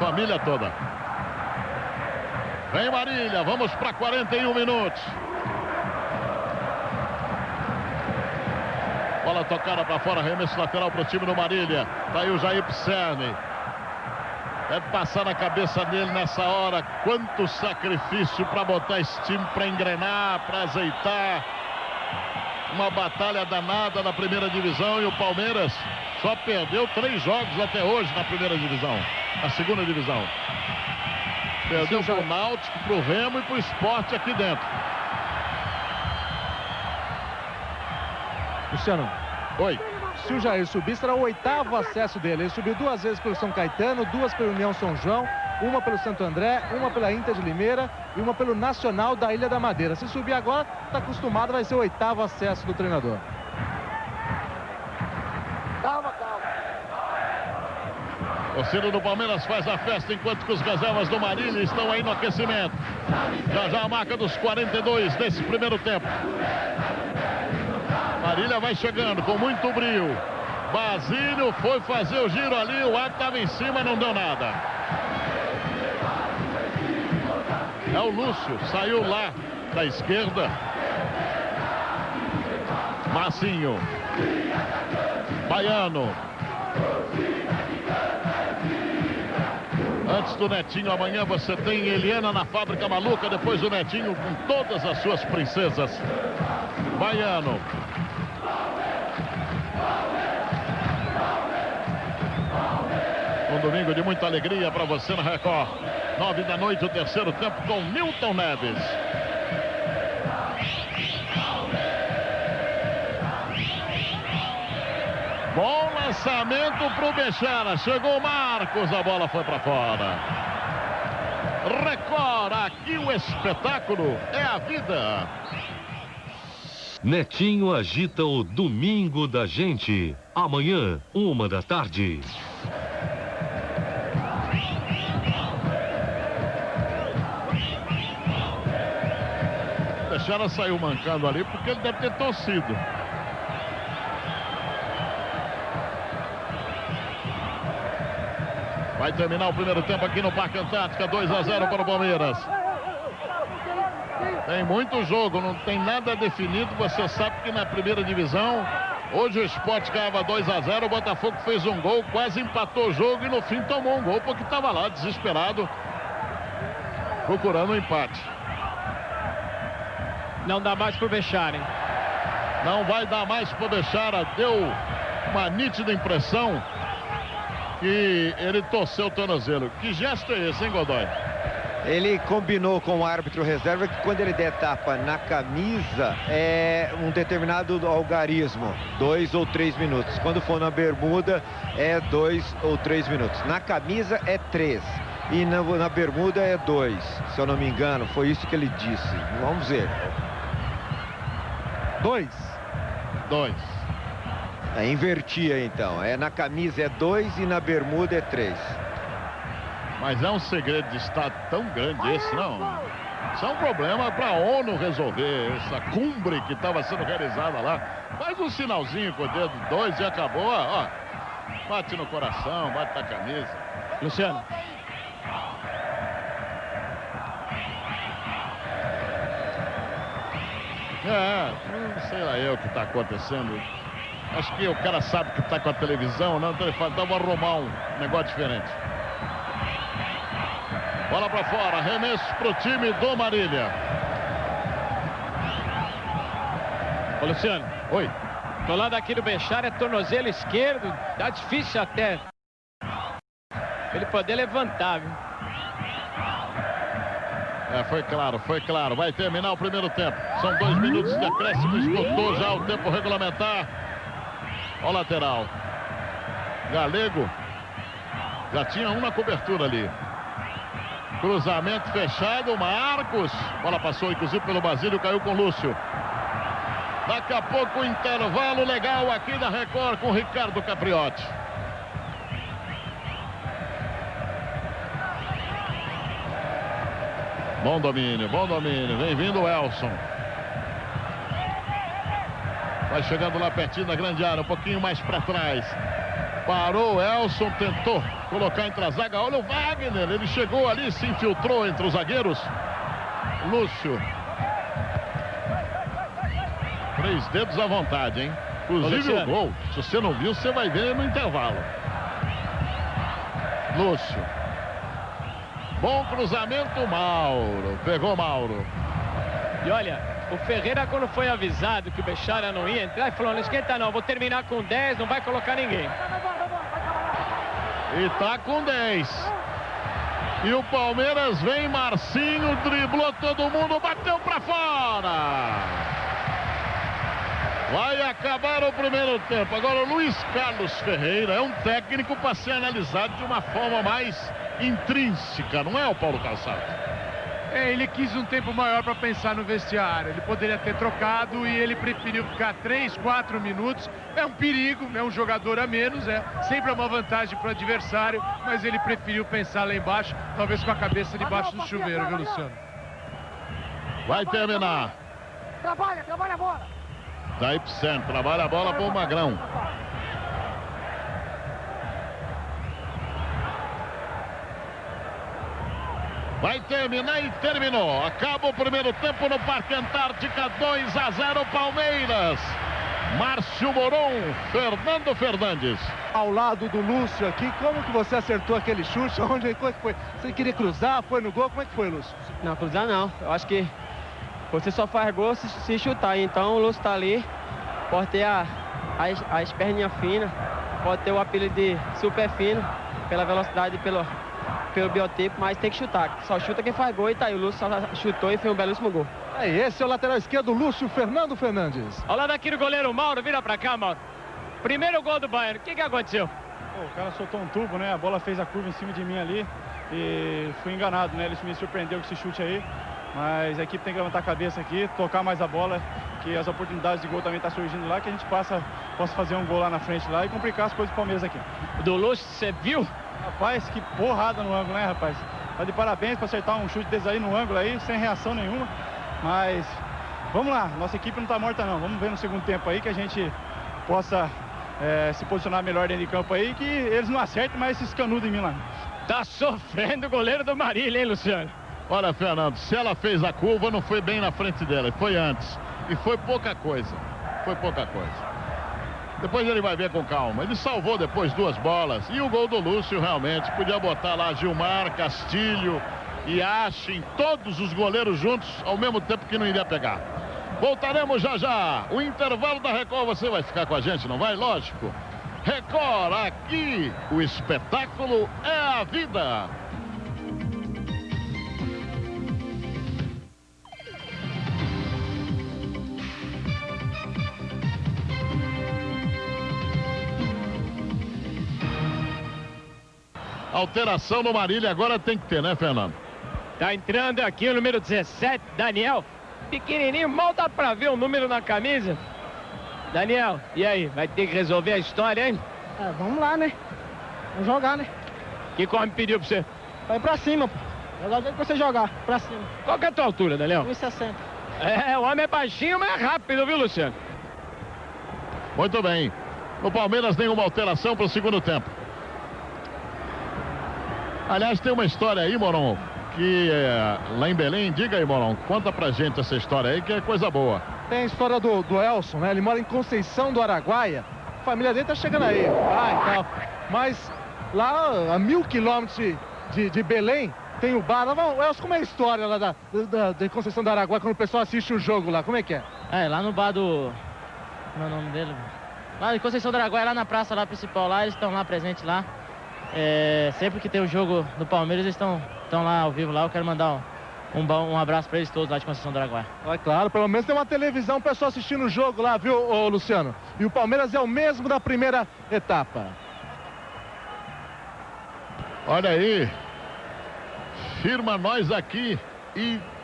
Família toda. Vem Marília, vamos para 41 minutos. Bola tocada para fora, arremesso lateral para o time do Marília. Tá aí o Jair Pisserni. Deve passar na cabeça dele nessa hora quanto sacrifício para botar esse time para engrenar, para azeitar. Uma batalha danada na primeira divisão e o Palmeiras só perdeu três jogos até hoje na primeira divisão, na segunda divisão. Perdeu para o Náutico, para o Remo e para o esporte aqui dentro. Luciano. Oi. Se o Jair subir, será o oitavo acesso dele. Ele subiu duas vezes pelo São Caetano, duas pelo União São João, uma pelo Santo André, uma pela Inter de Limeira e uma pelo Nacional da Ilha da Madeira. Se subir agora, está acostumado, vai ser o oitavo acesso do treinador. Torcida do Palmeiras faz a festa enquanto que os reservas do Marília estão aí no aquecimento. Já já a marca dos 42 desse primeiro tempo. Marília vai chegando com muito brilho. Basílio foi fazer o giro ali, o ar estava em cima, não deu nada. É o Lúcio, saiu lá da esquerda. Massinho. Baiano. Antes do Netinho, amanhã você tem Eliana na Fábrica Maluca, depois o Netinho com todas as suas princesas. Baiano. Um domingo de muita alegria para você na Record. Nove da noite, o terceiro tempo com Milton Neves. Bom lançamento para o Bechara. Chegou o Marcos, a bola foi para fora. Record, aqui o espetáculo é a vida. Netinho agita o domingo da gente. Amanhã, uma da tarde. Bechara saiu mancando ali porque ele deve ter torcido. Vai terminar o primeiro tempo aqui no Parque Antártica, 2 a 0 para o Palmeiras. Tem muito jogo, não tem nada definido. Você sabe que na primeira divisão, hoje o Sport ganhava 2 a 0 o Botafogo fez um gol, quase empatou o jogo e no fim tomou um gol porque estava lá desesperado, procurando um empate. Não dá mais para o Bechara, hein? Não vai dar mais para o Bechara, deu uma nítida impressão que ele torceu o tornozelo. Que gesto é esse, hein, Godoy? Ele combinou com o árbitro reserva que quando ele der tapa na camisa é um determinado algarismo, dois ou três minutos. Quando for na bermuda é dois ou três minutos. Na camisa é três e na, na bermuda é dois, se eu não me engano. Foi isso que ele disse. Vamos ver. Dois. Dois. É, invertia então. É na camisa é dois e na bermuda é três. Mas é um segredo de Estado tão grande esse, não? Isso é um problema para a ONU resolver. Essa cumbre que estava sendo realizada lá. Faz um sinalzinho com o dedo dois e acabou. Ó, bate no coração, bate na camisa. Luciano. É, não sei lá eu o que está acontecendo. Acho que o cara sabe que está com a televisão, não? Então ele fala, então vou arrumar um negócio diferente. Bola para fora, arremesso para o time do Marília. Ô Luciano. Oi. Do lado aqui do Bechar é tornozelo esquerdo. Tá difícil até. Ele poder levantar, viu? É, foi claro, foi claro. Vai terminar o primeiro tempo. São dois minutos de acréscimo. Esgotou já o tempo regulamentar. Ó lateral. Galego. Já tinha uma cobertura ali. Cruzamento fechado, Marcos. Bola passou, inclusive, pelo Basílio, caiu com o Lúcio. Daqui a pouco, intervalo legal aqui da Record com Ricardo Capriotti. Bom domínio, bom domínio. Vem vindo o Elson. Vai chegando lá pertinho da grande área, um pouquinho mais para trás. Parou, Elson tentou colocar entre a zaga. Olha o Wagner, ele chegou ali, se infiltrou entre os zagueiros. Lúcio. Três dedos à vontade, hein? Inclusive o gol. Se você não viu, você vai ver no intervalo. Lúcio. Bom cruzamento, Mauro. Pegou Mauro. E olha, o Ferreira, quando foi avisado que o Bechara não ia entrar, falou: não esquenta não, vou terminar com 10, não vai colocar ninguém. E tá com 10. E o Palmeiras vem, Marcinho, driblou todo mundo, bateu para fora. Vai acabar o primeiro tempo. Agora o Luiz Carlos Ferreira é um técnico para ser analisado de uma forma mais intrínseca, não é o Paulo Calçado? É, ele quis um tempo maior para pensar no vestiário. Ele poderia ter trocado e ele preferiu ficar 3, 4 minutos. É um perigo, é um jogador a menos, é sempre é uma vantagem para o adversário, mas ele preferiu pensar lá embaixo, talvez com a cabeça debaixo do chuveiro, viu, Luciano? Vai terminar. Trabalha, trabalha a bola. Daí pro centro, trabalha a bola pro Magrão. Vai terminar e terminou. Acaba o primeiro tempo no Parque Antártica, 2 a 0 Palmeiras. Márcio Moron, Fernando Fernandes. Ao lado do Lúcio aqui, como que você acertou aquele chute? Onde como é que foi? Você queria cruzar? Foi no gol? Como é que foi, Lúcio? Não, cruzar não. Eu acho que você só faz gol se, se chutar. Então o Lúcio tá ali, pode ter a, a, as perninhas finas, pode ter o apelido de super fino, pela velocidade e pelo, pelo biotipo, mas tem que chutar. Só chuta quem faz gol e tá aí. O Lúcio só chutou e foi um belíssimo gol. É, esse é o lateral esquerdo, Lúcio Fernando Fernandes. Ao lado aqui do goleiro Mauro, vira pra cá, Mauro. Primeiro gol do Bayern, o que, que aconteceu? Pô, o cara soltou um tubo, né? A bola fez a curva em cima de mim ali e fui enganado, né? Ele me surpreendeu com esse chute aí. Mas a equipe tem que levantar a cabeça aqui, tocar mais a bola, que as oportunidades de gol também estão tá surgindo lá, que a gente passa, possa fazer um gol lá na frente lá e complicar as coisas do Palmeiras aqui. Do Lúcio, você viu? Rapaz, que porrada no ângulo, né, rapaz? Tá de parabéns para acertar um chute desse aí no ângulo aí, sem reação nenhuma. Mas vamos lá, nossa equipe não está morta não. Vamos ver no segundo tempo aí que a gente possa é, se posicionar melhor dentro de campo aí, que eles não acertem mais esses canudos em mim lá. Tá sofrendo o goleiro do Marília, hein, Luciano? Olha, Fernando, se ela fez a curva, não foi bem na frente dela, foi antes. E foi pouca coisa. Foi pouca coisa. Depois ele vai ver com calma. Ele salvou depois duas bolas. E o gol do Lúcio realmente podia botar lá Gilmar, Castilho e Ashin, todos os goleiros juntos ao mesmo tempo que não iria pegar. Voltaremos já já. O intervalo da Record, você vai ficar com a gente, não vai? Lógico. Record, aqui o espetáculo é a vida. Alteração no Marília agora tem que ter, né, Fernando? Tá entrando aqui o número 17, Daniel. Pequenininho, mal dá pra ver o número na camisa. Daniel, e aí? Vai ter que resolver a história, hein? É, vamos lá, né? Vamos jogar, né? Que come pediu pra você? Vai pra cima, pô. Jogar o jeito que você jogar, pra cima. Qual que é a tua altura, Daniel? 1,60. É, o homem é baixinho, mas é rápido, viu, Luciano? Muito bem. O Palmeiras nenhuma alteração para o segundo tempo. Aliás, tem uma história aí, Moron, que é, lá em Belém, diga aí, Moron, conta pra gente essa história aí, que é coisa boa. Tem a história do, do Elson, né? Ele mora em Conceição do Araguaia. A família dele tá chegando aí, pai e tal. Mas lá a mil quilômetros de, de, de Belém, tem o bar. O Elson, como é a história lá da, da, da Conceição do Araguaia quando o pessoal assiste o jogo lá? Como é que é? É, lá no bar do. Como é o nome dele? Lá em Conceição do Araguaia, lá na praça lá principal, lá, eles estão lá presentes lá. É, sempre que tem o jogo do Palmeiras, eles estão lá ao vivo lá. Eu quero mandar um, um, um abraço para eles todos lá de Conceição do Araguaia. É claro, pelo menos tem uma televisão, o pessoal assistindo o jogo lá, viu, ô, Luciano? E o Palmeiras é o mesmo da primeira etapa. Olha aí. Firma nós aqui,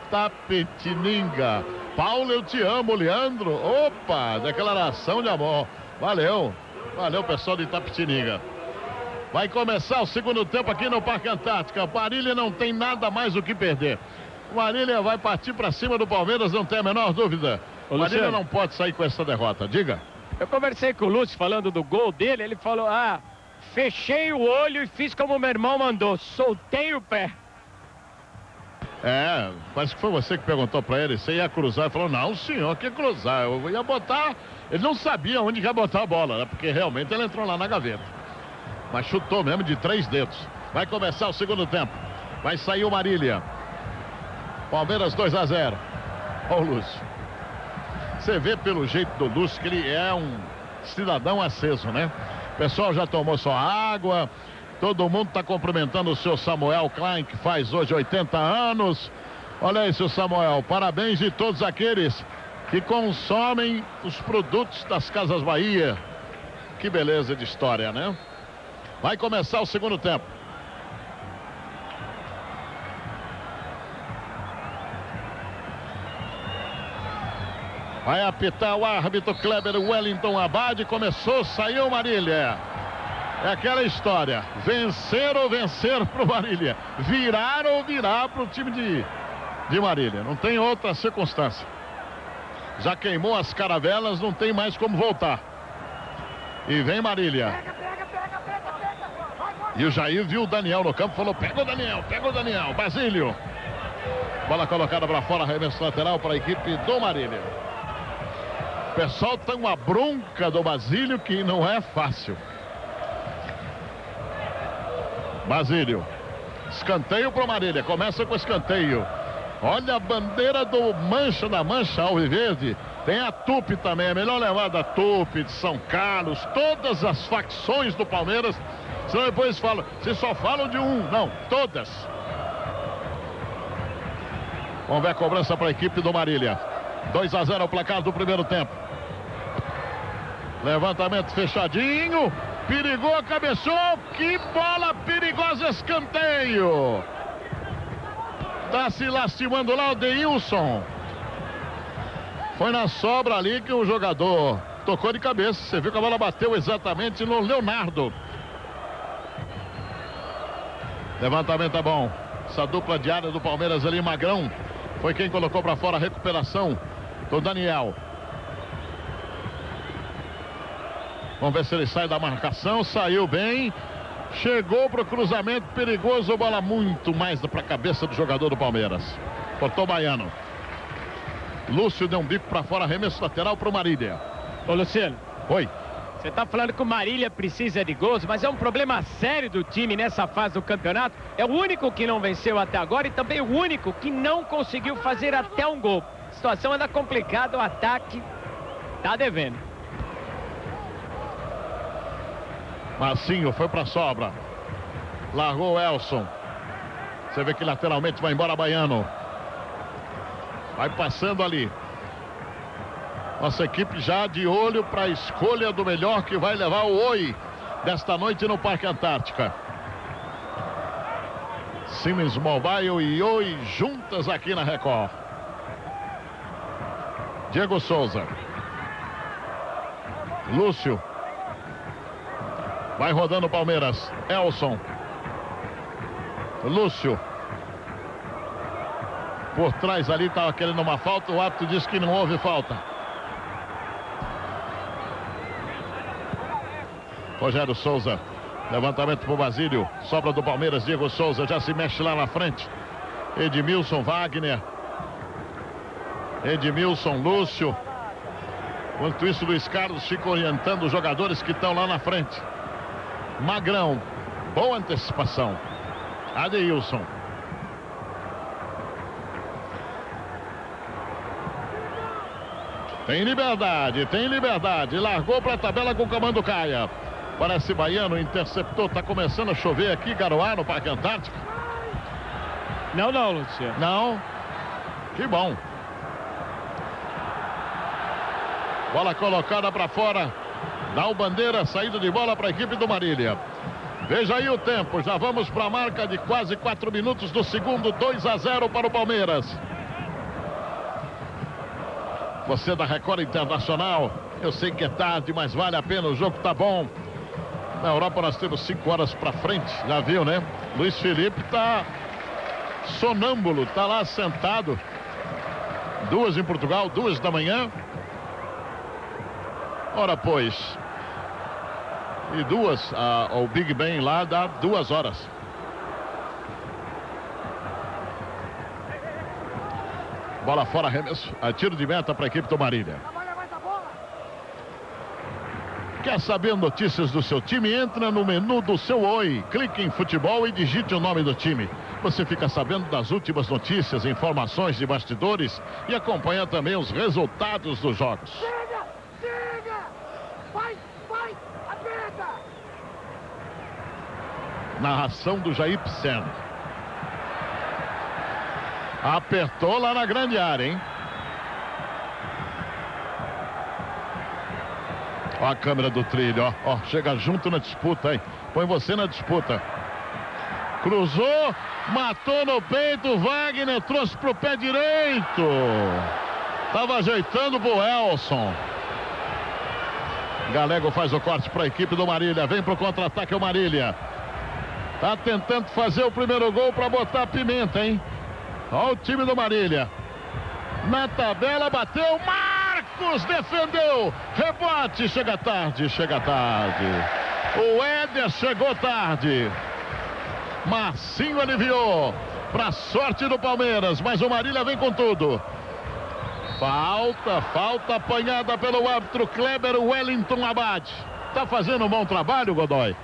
Itapetininga. Paulo, eu te amo, Leandro. Opa, declaração de amor. Valeu. Valeu, pessoal de Itapetininga. Vai começar o segundo tempo aqui no Parque Antártica. Marília não tem nada mais o que perder. Marília vai partir para cima do Palmeiras, não tem a menor dúvida. O Marília não pode sair com essa derrota. Diga. Eu conversei com o Lúcio falando do gol dele. Ele falou: Ah, fechei o olho e fiz como meu irmão mandou. Soltei o pé. É, parece que foi você que perguntou para ele. Você ia cruzar? Ele falou: Não, senhor, que cruzar? Eu ia botar. Ele não sabia onde ia botar a bola, né? Porque realmente ele entrou lá na gaveta. Mas chutou mesmo de três dedos. Vai começar o segundo tempo. Vai sair o Marília. Palmeiras 2 a 0. Ó o Lúcio. Você vê pelo jeito do Lúcio que ele é um cidadão aceso, né? O pessoal já tomou sua água. Todo mundo está cumprimentando o seu Samuel Klein, que faz hoje 80 anos. Olha aí, seu Samuel. Parabéns de todos aqueles que consomem os produtos das Casas Bahia. Que beleza de história, né? Vai começar o segundo tempo. Vai apitar o árbitro Kleber Wellington Abad. Começou, saiu Marília. É aquela história. Vencer ou vencer para o Marília. Virar ou virar para o time de, de Marília. Não tem outra circunstância. Já queimou as caravelas, não tem mais como voltar. E vem Marília. E o Jair viu o Daniel no campo, falou: pega o Daniel, pega o Daniel. Basílio. Bola colocada para fora, arremesso lateral para a equipe do Marília. O pessoal tem uma bronca do Basílio que não é fácil. Basílio. Escanteio para o Marília. Começa com escanteio. Olha a bandeira do Mancha da Mancha Alviverde. Tem a Tupi também. É melhor levar da Tupi, de São Carlos. Todas as facções do Palmeiras Senão depois falam, vocês só falam de um. Não, todas. Vamos ver a cobrança para a equipe do Marília. 2 a 0 o placar do primeiro tempo. Levantamento fechadinho. Perigou, cabeçou. Que bola perigosa, escanteio. Tá se lastimando lá o Deilson. Foi na sobra ali que o jogador tocou de cabeça. Você viu que a bola bateu exatamente no Leonardo. Levantamento é bom. Essa dupla diária do Palmeiras ali, Magrão. Foi quem colocou para fora a recuperação do Daniel. Vamos ver se ele sai da marcação. Saiu bem. Chegou para o cruzamento perigoso. Bola muito mais para a cabeça do jogador do Palmeiras. Cortou o Baiano. Lúcio deu um bico para fora. Arremesso lateral para o Marília. Ô, Luciano. Oi. Você está falando que o Marília precisa de gols, mas é um problema sério do time nessa fase do campeonato. É o único que não venceu até agora e também o único que não conseguiu fazer até um gol. A situação anda complicada, o ataque tá devendo. Marcinho foi para sobra. Largou o Elson. Você vê que lateralmente vai embora Baiano. Vai passando ali. Nossa equipe já de olho para a escolha do melhor que vai levar o Oi desta noite no Parque Antártica. Siemens Mobile e Oi juntas aqui na Record. Diego Souza. Lúcio. Vai rodando o Palmeiras. Elson. Lúcio. Por trás ali estava querendo uma falta. O árbitro disse que não houve falta. Rogério Souza. Levantamento para o Basílio. Sobra do Palmeiras. Diego Souza já se mexe lá na frente. Edmilson Wagner. Edmilson Lúcio. Enquanto isso, Luiz Carlos fica orientando os jogadores que estão lá na frente. Magrão. Boa antecipação. Adeilson. Tem liberdade, tem liberdade. Largou para a tabela com o comando Caia. Parece baiano, interceptou. Está começando a chover aqui, Garoá, no Parque Antártico. Não, não, Luciano. Não. Que bom. Bola colocada para fora. Dá o bandeira, saída de bola para a equipe do Marília. Veja aí o tempo. Já vamos para a marca de quase quatro minutos do segundo. 2 a 0 para o Palmeiras. Você da Record Internacional. Eu sei que é tarde, mas vale a pena. O jogo tá bom. Na Europa nós temos cinco horas para frente, já viu, né? Luiz Felipe está sonâmbulo, está lá sentado. Duas em Portugal, duas da manhã. Ora, pois. E duas, a, o Big Ben lá dá duas horas. Bola fora, arremesso. A tiro de meta para a equipe do Marília. Quer saber notícias do seu time? Entra no menu do seu Oi, clique em futebol e digite o nome do time. Você fica sabendo das últimas notícias, informações de bastidores e acompanha também os resultados dos jogos. Siga! Siga! Vai! Vai! Aperta! Narração do Jair Psen. Apertou lá na grande área, hein? Ó a câmera do trilho, ó, ó. Chega junto na disputa, hein? Põe você na disputa. Cruzou, matou no peito, Wagner trouxe pro pé direito. Tava ajeitando pro Elson. Galego faz o corte para a equipe do Marília. Vem pro contra-ataque o Marília. Tá tentando fazer o primeiro gol para botar pimenta, hein? Olha o time do Marília. Na tabela bateu, Marcos defendeu. Rebote, chega tarde, chega tarde. O Éder chegou tarde. Marcinho aliviou. Para sorte do Palmeiras, mas o Marília vem com tudo. Falta, falta apanhada pelo árbitro Kleber Wellington Abad. Tá fazendo um bom trabalho, Godoy?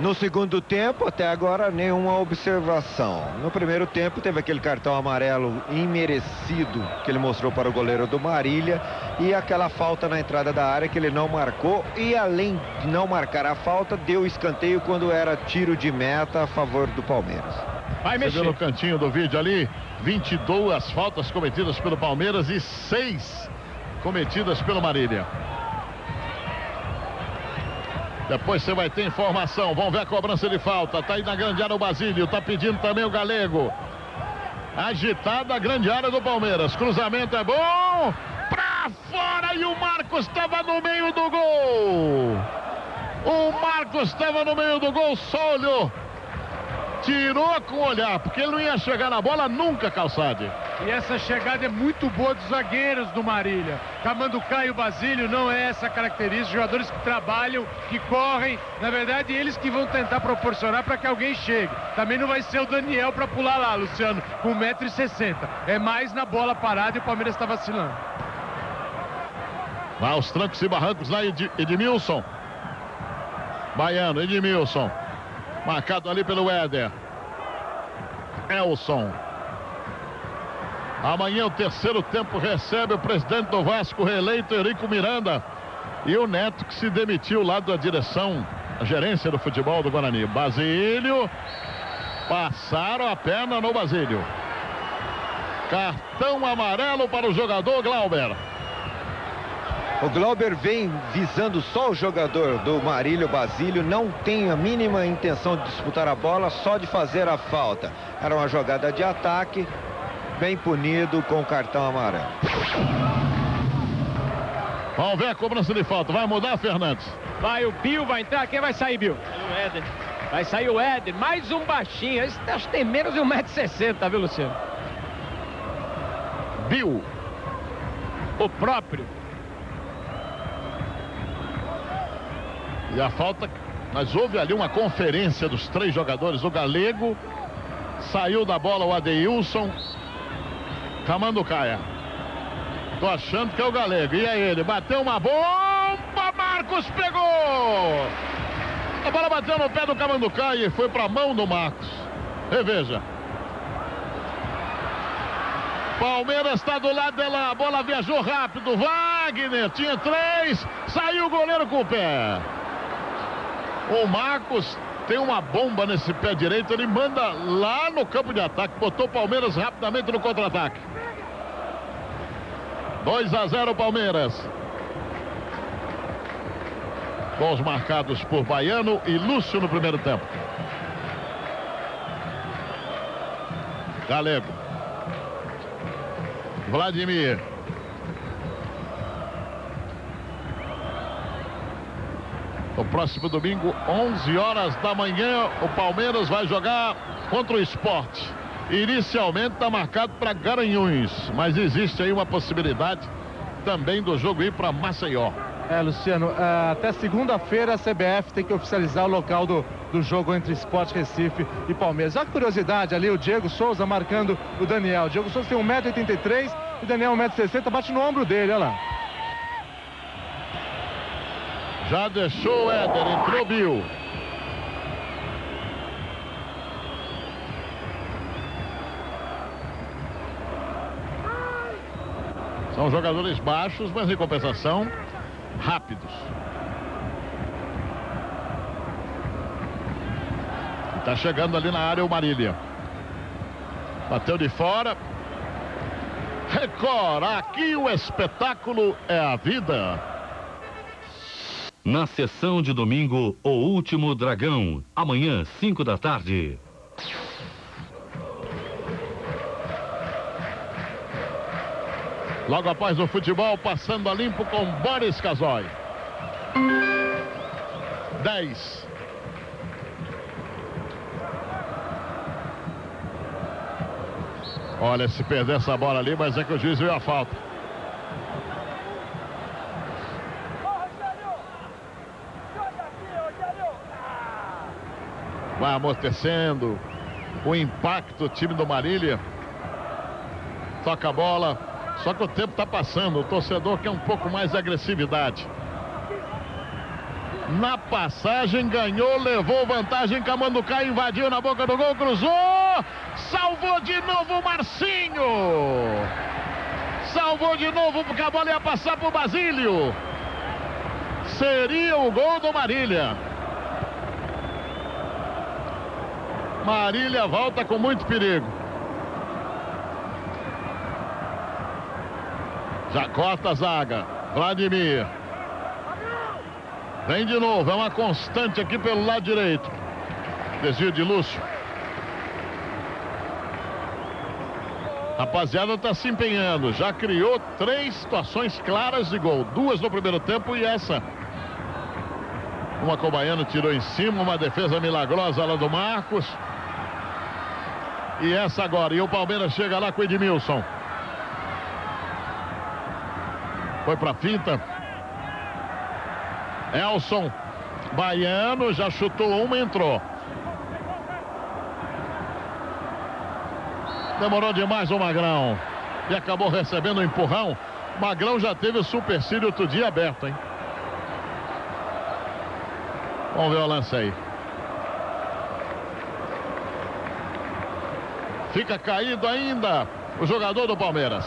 No segundo tempo, até agora, nenhuma observação. No primeiro tempo, teve aquele cartão amarelo imerecido que ele mostrou para o goleiro do Marília e aquela falta na entrada da área que ele não marcou. E além de não marcar a falta, deu escanteio quando era tiro de meta a favor do Palmeiras. Vai mexer. Você no cantinho do vídeo ali, 22 faltas cometidas pelo Palmeiras e 6 cometidas pelo Marília. Depois você vai ter informação. Vamos ver a cobrança de falta. Tá aí na grande área o Basílio. Tá pedindo também o Galego. Agitada a grande área do Palmeiras. Cruzamento é bom. Pra fora e o Marcos estava no meio do gol. O Marcos estava no meio do gol. Só Tirou com o olhar, porque ele não ia chegar na bola nunca, Calçade. E essa chegada é muito boa dos zagueiros do Marília. Camanducá e o Basílio não é essa característica. Jogadores que trabalham, que correm. Na verdade, eles que vão tentar proporcionar para que alguém chegue. Também não vai ser o Daniel para pular lá, Luciano, com 1,60m. É mais na bola parada e o Palmeiras está vacilando. Vai aos trancos e barrancos lá, Ed, Edmilson. Baiano, Edmilson. Marcado ali pelo Éder. Elson. Amanhã o terceiro tempo recebe o presidente do Vasco reeleito, Eurico Miranda. E o Neto que se demitiu lá da direção, a gerência do futebol do Guarani. Basílio. Passaram a perna no Basílio. Cartão amarelo para o jogador Glauber. O Glauber vem visando só o jogador do Marílio Basílio, não tem a mínima intenção de disputar a bola, só de fazer a falta. Era uma jogada de ataque, bem punido com o cartão amarelo. Vamos ver a cobrança de falta. Vai mudar, Fernandes? Vai o Bill, vai entrar. Quem vai sair, Bill? O Éder. Vai sair o Éder. Mais um baixinho. Esse acho que tem menos de 1,60m, viu, Luciano? Bill. O próprio. E a falta, mas houve ali uma conferência dos três jogadores. O Galego saiu da bola o Adeilson. Camanducaia. Tô achando que é o Galego. E é ele. Bateu uma bomba. Marcos pegou. A bola bateu no pé do Camanducaia e foi para a mão do Marcos. Reveja. Palmeiras está do lado dela. A bola viajou rápido. Wagner tinha três. Saiu o goleiro com o pé. O Marcos tem uma bomba nesse pé direito, ele manda lá no campo de ataque, botou o Palmeiras rapidamente no contra-ataque. 2 a 0 Palmeiras. Gols marcados por Baiano e Lúcio no primeiro tempo. Galego. Vladimir. No próximo domingo, 11 horas da manhã, o Palmeiras vai jogar contra o esporte. Inicialmente está marcado para Garanhuns, mas existe aí uma possibilidade também do jogo ir para Maceió. É, Luciano, é, até segunda-feira a CBF tem que oficializar o local do, do jogo entre Esporte Recife e Palmeiras. A curiosidade ali, o Diego Souza marcando o Daniel. O Diego Souza tem 1,83m e o Daniel 1,60m, bate no ombro dele, olha lá. Já deixou o Éder, entrou Bill. São jogadores baixos, mas em compensação, rápidos. Está chegando ali na área o Marília. Bateu de fora. Record, aqui o espetáculo é a vida. Na sessão de domingo, O Último Dragão. Amanhã, 5 da tarde. Logo após o futebol, passando a limpo com Boris Casoy. 10. Olha, se perder essa bola ali, mas é que o juiz viu a falta. Vai amortecendo. O impacto, o time do Marília. Toca a bola. Só que o tempo está passando. O torcedor quer um pouco mais de agressividade. Na passagem, ganhou, levou vantagem. Camanducaia invadiu na boca do gol, cruzou. Salvou de novo o Marcinho. Salvou de novo porque a bola ia passar para o Basílio. Seria o gol do Marília. Marília volta com muito perigo. Já corta a zaga. Vladimir. Vem de novo. É uma constante aqui pelo lado direito. Desvio de Lúcio. Rapaziada está se empenhando. Já criou três situações claras de gol. Duas no primeiro tempo e essa. Uma com o Baiano tirou em cima. Uma defesa milagrosa lá do Marcos. E essa agora. E o Palmeiras chega lá com o Edmilson. Foi para finta. Elson. Baiano já chutou uma entrou. Demorou demais o Magrão. E acabou recebendo um empurrão. Magrão já teve o supercílio outro dia aberto, hein? Vamos ver o lance aí. Fica caído ainda o jogador do Palmeiras.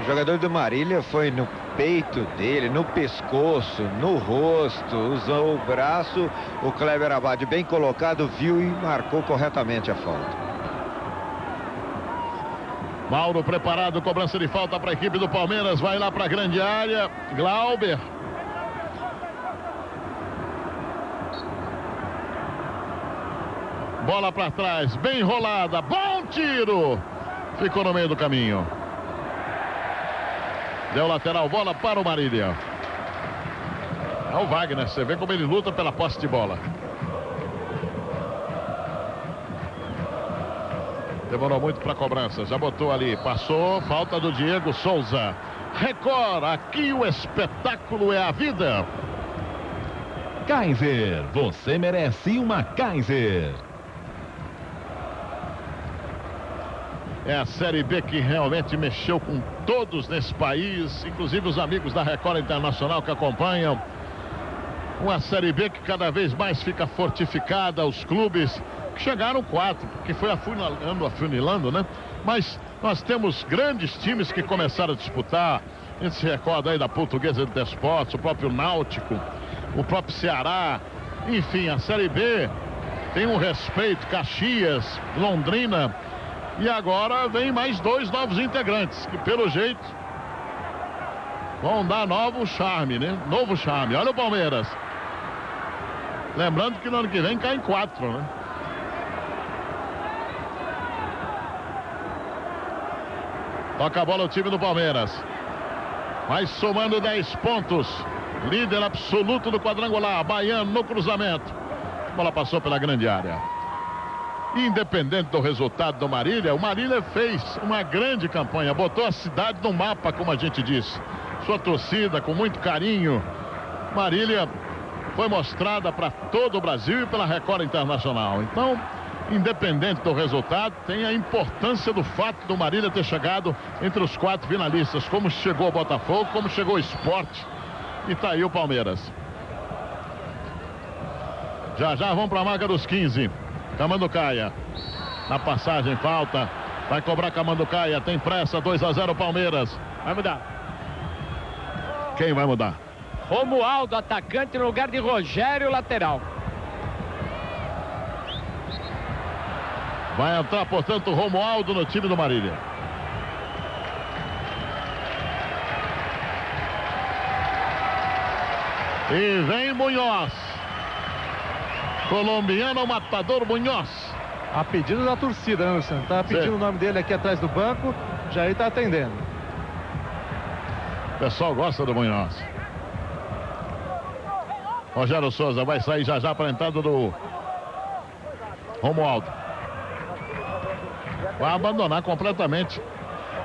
O jogador do Marília foi no peito dele, no pescoço, no rosto, usou o braço. O Kleber Abad, bem colocado, viu e marcou corretamente a falta. Mauro preparado, cobrança de falta para a equipe do Palmeiras, vai lá para a grande área. Glauber. Bola para trás, bem enrolada, bom tiro. Ficou no meio do caminho. Deu lateral, bola para o Marília. É o Wagner, você vê como ele luta pela posse de bola. Demorou muito para a cobrança, já botou ali, passou, falta do Diego Souza. Record, aqui o espetáculo é a vida. Kaiser, você merece uma Kaiser. É a Série B que realmente mexeu com todos nesse país, inclusive os amigos da Record Internacional que acompanham. Uma Série B que cada vez mais fica fortificada, os clubes que chegaram quatro, que foi afunilando, afunilando, né? Mas nós temos grandes times que começaram a disputar. A gente se recorda aí da Portuguesa de Desportos, o próprio Náutico, o próprio Ceará. Enfim, a Série B tem um respeito, Caxias, Londrina. E agora vem mais dois novos integrantes, que pelo jeito vão dar novo charme, né? Novo charme. Olha o Palmeiras. Lembrando que no ano que vem cai em quatro, né? Toca a bola o time do Palmeiras. Vai somando 10 pontos. Líder absoluto do quadrangular. Baiano no cruzamento. A bola passou pela grande área. Independente do resultado do Marília, o Marília fez uma grande campanha. Botou a cidade no mapa, como a gente disse. Sua torcida com muito carinho. Marília foi mostrada para todo o Brasil e pela Record Internacional. Então, independente do resultado, tem a importância do fato do Marília ter chegado entre os quatro finalistas, como chegou o Botafogo, como chegou o Esporte e tá aí o Palmeiras. Já já vamos para a marca dos 15. Camanducaia. Na passagem, falta. Vai cobrar Camanducaia. Tem pressa. 2 a 0 Palmeiras. Vai mudar. Quem vai mudar? Romualdo, atacante no lugar de Rogério, lateral. Vai entrar, portanto, Romualdo no time do Marília. E vem Munhoz. Colombiano Matador Munhoz. A pedido da torcida, Luciano? Tá pedindo Sim. o nome dele aqui atrás do banco. Já está atendendo. O pessoal gosta do Munhoz. Rogério Souza vai sair já já para a entrada do Romualdo. Vai abandonar completamente.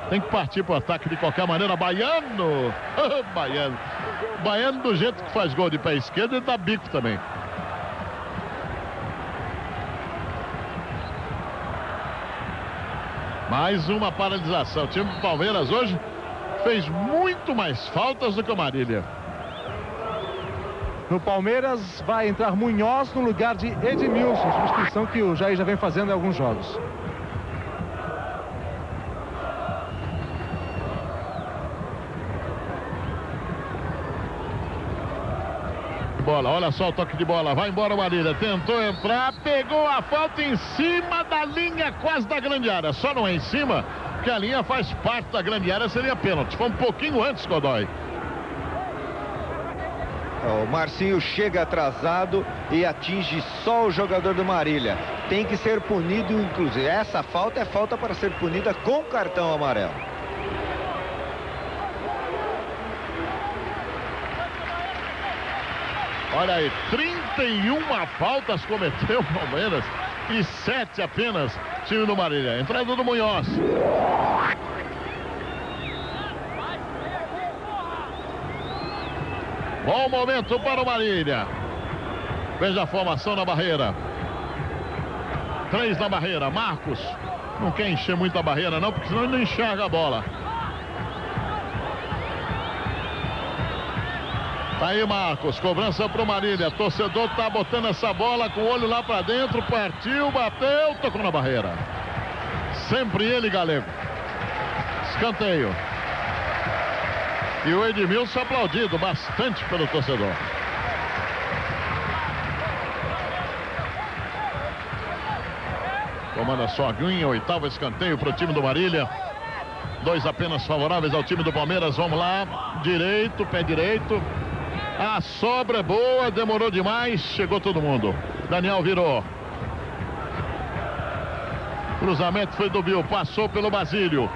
Tem que partir para o ataque de qualquer maneira. Baiano! Baiano. Baiano do jeito que faz gol de pé esquerdo, ele dá bico também. Mais uma paralisação. O time do Palmeiras hoje fez muito mais faltas do que o Marília. No Palmeiras vai entrar Munhoz no lugar de Edmilson, substituição que o Jair já vem fazendo em alguns jogos. Bola, olha só o toque de bola, vai embora o Marília, tentou entrar, pegou a falta em cima da linha quase da grande área, só não é em cima, porque a linha faz parte da grande área, seria pênalti, foi um pouquinho antes, Godoy. O Marcinho chega atrasado e atinge só o jogador do Marília. Tem que ser punido, inclusive. Essa falta é falta para ser punida com cartão amarelo. Olha aí, 31 faltas cometeu o Palmeiras e 7 apenas time do Marília. Entrada do Munhoz. Bom momento para o Marília. Veja a formação na barreira. Três na barreira. Marcos. Não quer encher muito a barreira, não, porque senão ele não enxerga a bola. Tá aí, Marcos. Cobrança pro Marília. Torcedor tá botando essa bola com o olho lá para dentro. Partiu, bateu, tocou na barreira. Sempre ele, Galego. Escanteio. E o Edmilson aplaudido bastante pelo torcedor. Comanda só Aguinha, oitavo escanteio para o time do Marília. Dois apenas favoráveis ao time do Palmeiras. Vamos lá. Direito, pé direito. A sobra é boa, demorou demais. Chegou todo mundo. Daniel virou. Cruzamento foi do Bill, passou pelo Basílio.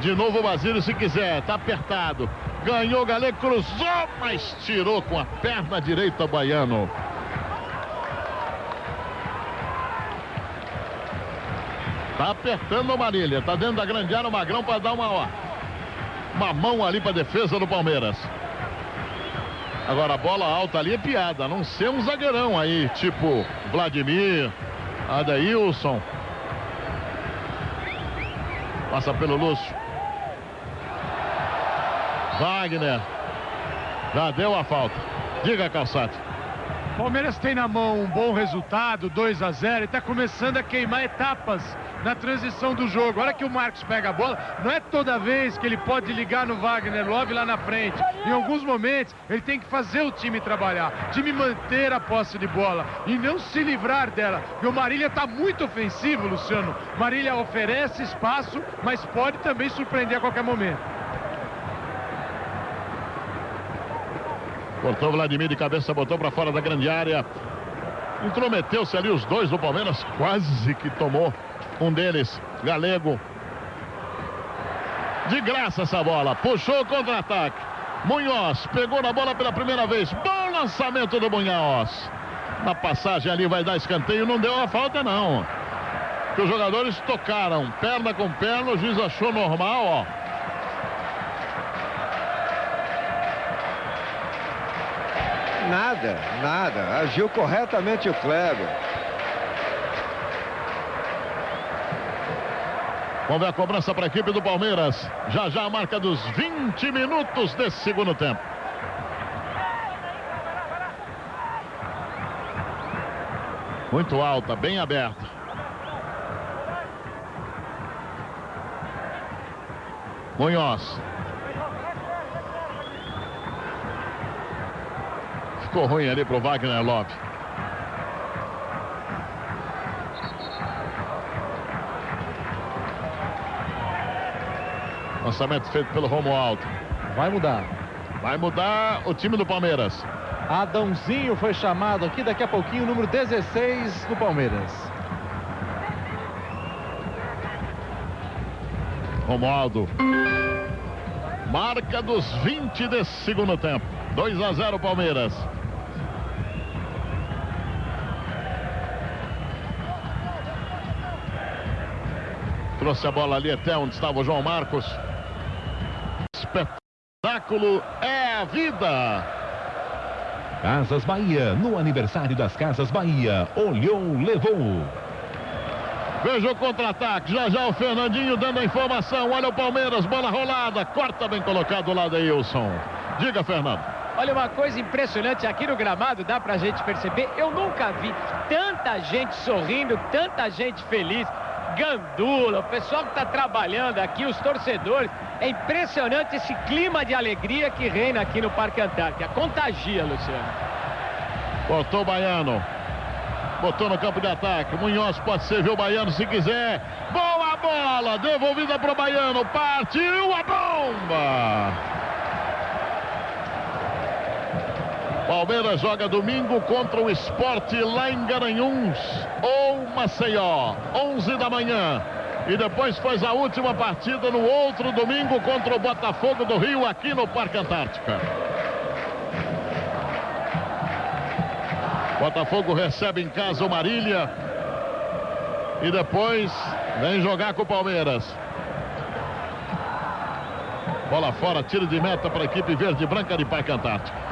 De novo o Basílio se quiser, tá apertado. Ganhou, Galego cruzou, mas tirou com a perna direita o Baiano. Tá apertando o Marília, tá dentro da grande área o Magrão para dar uma, ó, uma mão ali para defesa do Palmeiras. Agora a bola alta ali é piada, a não ser um zagueirão aí, tipo Vladimir, Adailson. Passa pelo Lúcio. Wagner. Já deu a falta. Diga, Calçado. Palmeiras tem na mão um bom resultado, 2 a 0 e está começando a queimar etapas na transição do jogo. Olha que o Marcos pega a bola, não é toda vez que ele pode ligar no Wagner Love lá na frente. Em alguns momentos, ele tem que fazer o time trabalhar, o time manter a posse de bola e não se livrar dela. E o Marília está muito ofensivo, Luciano. Marília oferece espaço, mas pode também surpreender a qualquer momento. Cortou Vladimir de cabeça, botou para fora da grande área. Intrometeu-se ali os dois do Palmeiras, quase que tomou um deles, Galego. De graça essa bola, puxou o contra-ataque. Munhoz pegou na bola pela primeira vez. Bom lançamento do Munhoz. Na passagem ali vai dar escanteio, não deu a falta não. Que os jogadores tocaram perna com perna, o juiz achou normal, ó. Nada, nada. Agiu corretamente o Kleber. Vamos ver a cobrança para a equipe do Palmeiras. Já já a marca dos 20 minutos desse segundo tempo. Muito alta, bem aberta. Munhoz. Ficou ruim ali pro Wagner Love. Lançamento feito pelo Romualdo. Vai mudar. Vai mudar o time do Palmeiras. Adãozinho foi chamado aqui daqui a pouquinho, número 16 do Palmeiras. Romualdo. Marca dos 20 desse segundo tempo. 2 a 0 Palmeiras. Trouxe a bola ali até onde estava o João Marcos. Espetáculo é a vida. Casas Bahia, no aniversário das Casas Bahia, olhou, levou. Veja o contra-ataque. Já já o Fernandinho dando a informação. Olha o Palmeiras, bola rolada. Corta bem colocado lá da Wilson. Diga, Fernando. Olha, uma coisa impressionante aqui no gramado, dá pra gente perceber. Eu nunca vi tanta gente sorrindo, tanta gente feliz. Gandula, o pessoal que está trabalhando aqui, os torcedores. É impressionante esse clima de alegria que reina aqui no Parque Antártica. Contagia, Luciano. Botou o Baiano. Botou no campo de ataque. Munhoz pode servir o Baiano se quiser. Boa bola! Devolvida para o Baiano. Partiu a bomba! Palmeiras joga domingo contra o esporte lá em Garanhuns ou Maceió, 11 da manhã. E depois faz a última partida no outro domingo contra o Botafogo do Rio, aqui no Parque Antártica. Botafogo recebe em casa o Marília. E depois vem jogar com o Palmeiras. Bola fora, tiro de meta para a equipe verde e branca de Parque Antártica.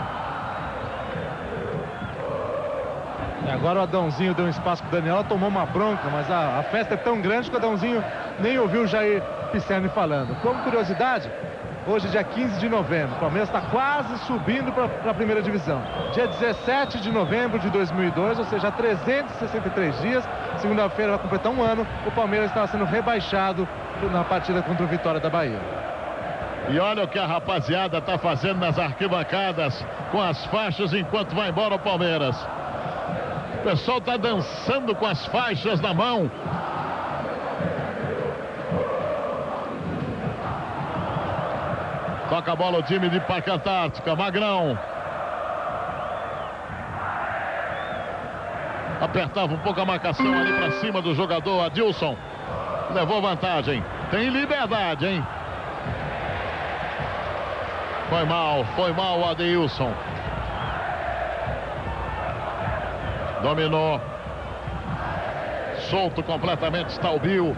Agora o Adãozinho deu um espaço para o Daniel, tomou uma bronca, mas a, a, festa é tão grande que o Adãozinho nem ouviu o Jair Pisserni falando. Como curiosidade, hoje dia 15 de novembro, o Palmeiras está quase subindo para a primeira divisão. Dia 17 de novembro de 2002, ou seja, 363 dias, segunda-feira vai completar um ano, o Palmeiras estava sendo rebaixado na partida contra o Vitória da Bahia. E olha o que a rapaziada está fazendo nas arquibancadas com as faixas enquanto vai embora o Palmeiras. O pessoal está dançando com as faixas na mão. Toca a bola o time de Parque Antártica. Magrão. Apertava um pouco a marcação ali para cima do jogador Adilson. Levou vantagem. Tem liberdade, hein? Foi mal, foi mal o Adilson. Dominou. Solto completamente está o Bill.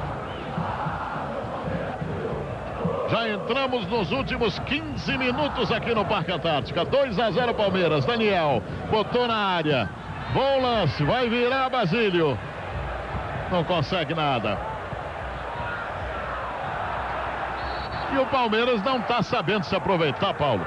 Já entramos nos últimos 15 minutos aqui no Parque Antártica. 2 a 0 Palmeiras. Daniel botou na área. Bom lance, vai virar Basílio. Não consegue nada. E o Palmeiras não está sabendo se aproveitar, Paulo.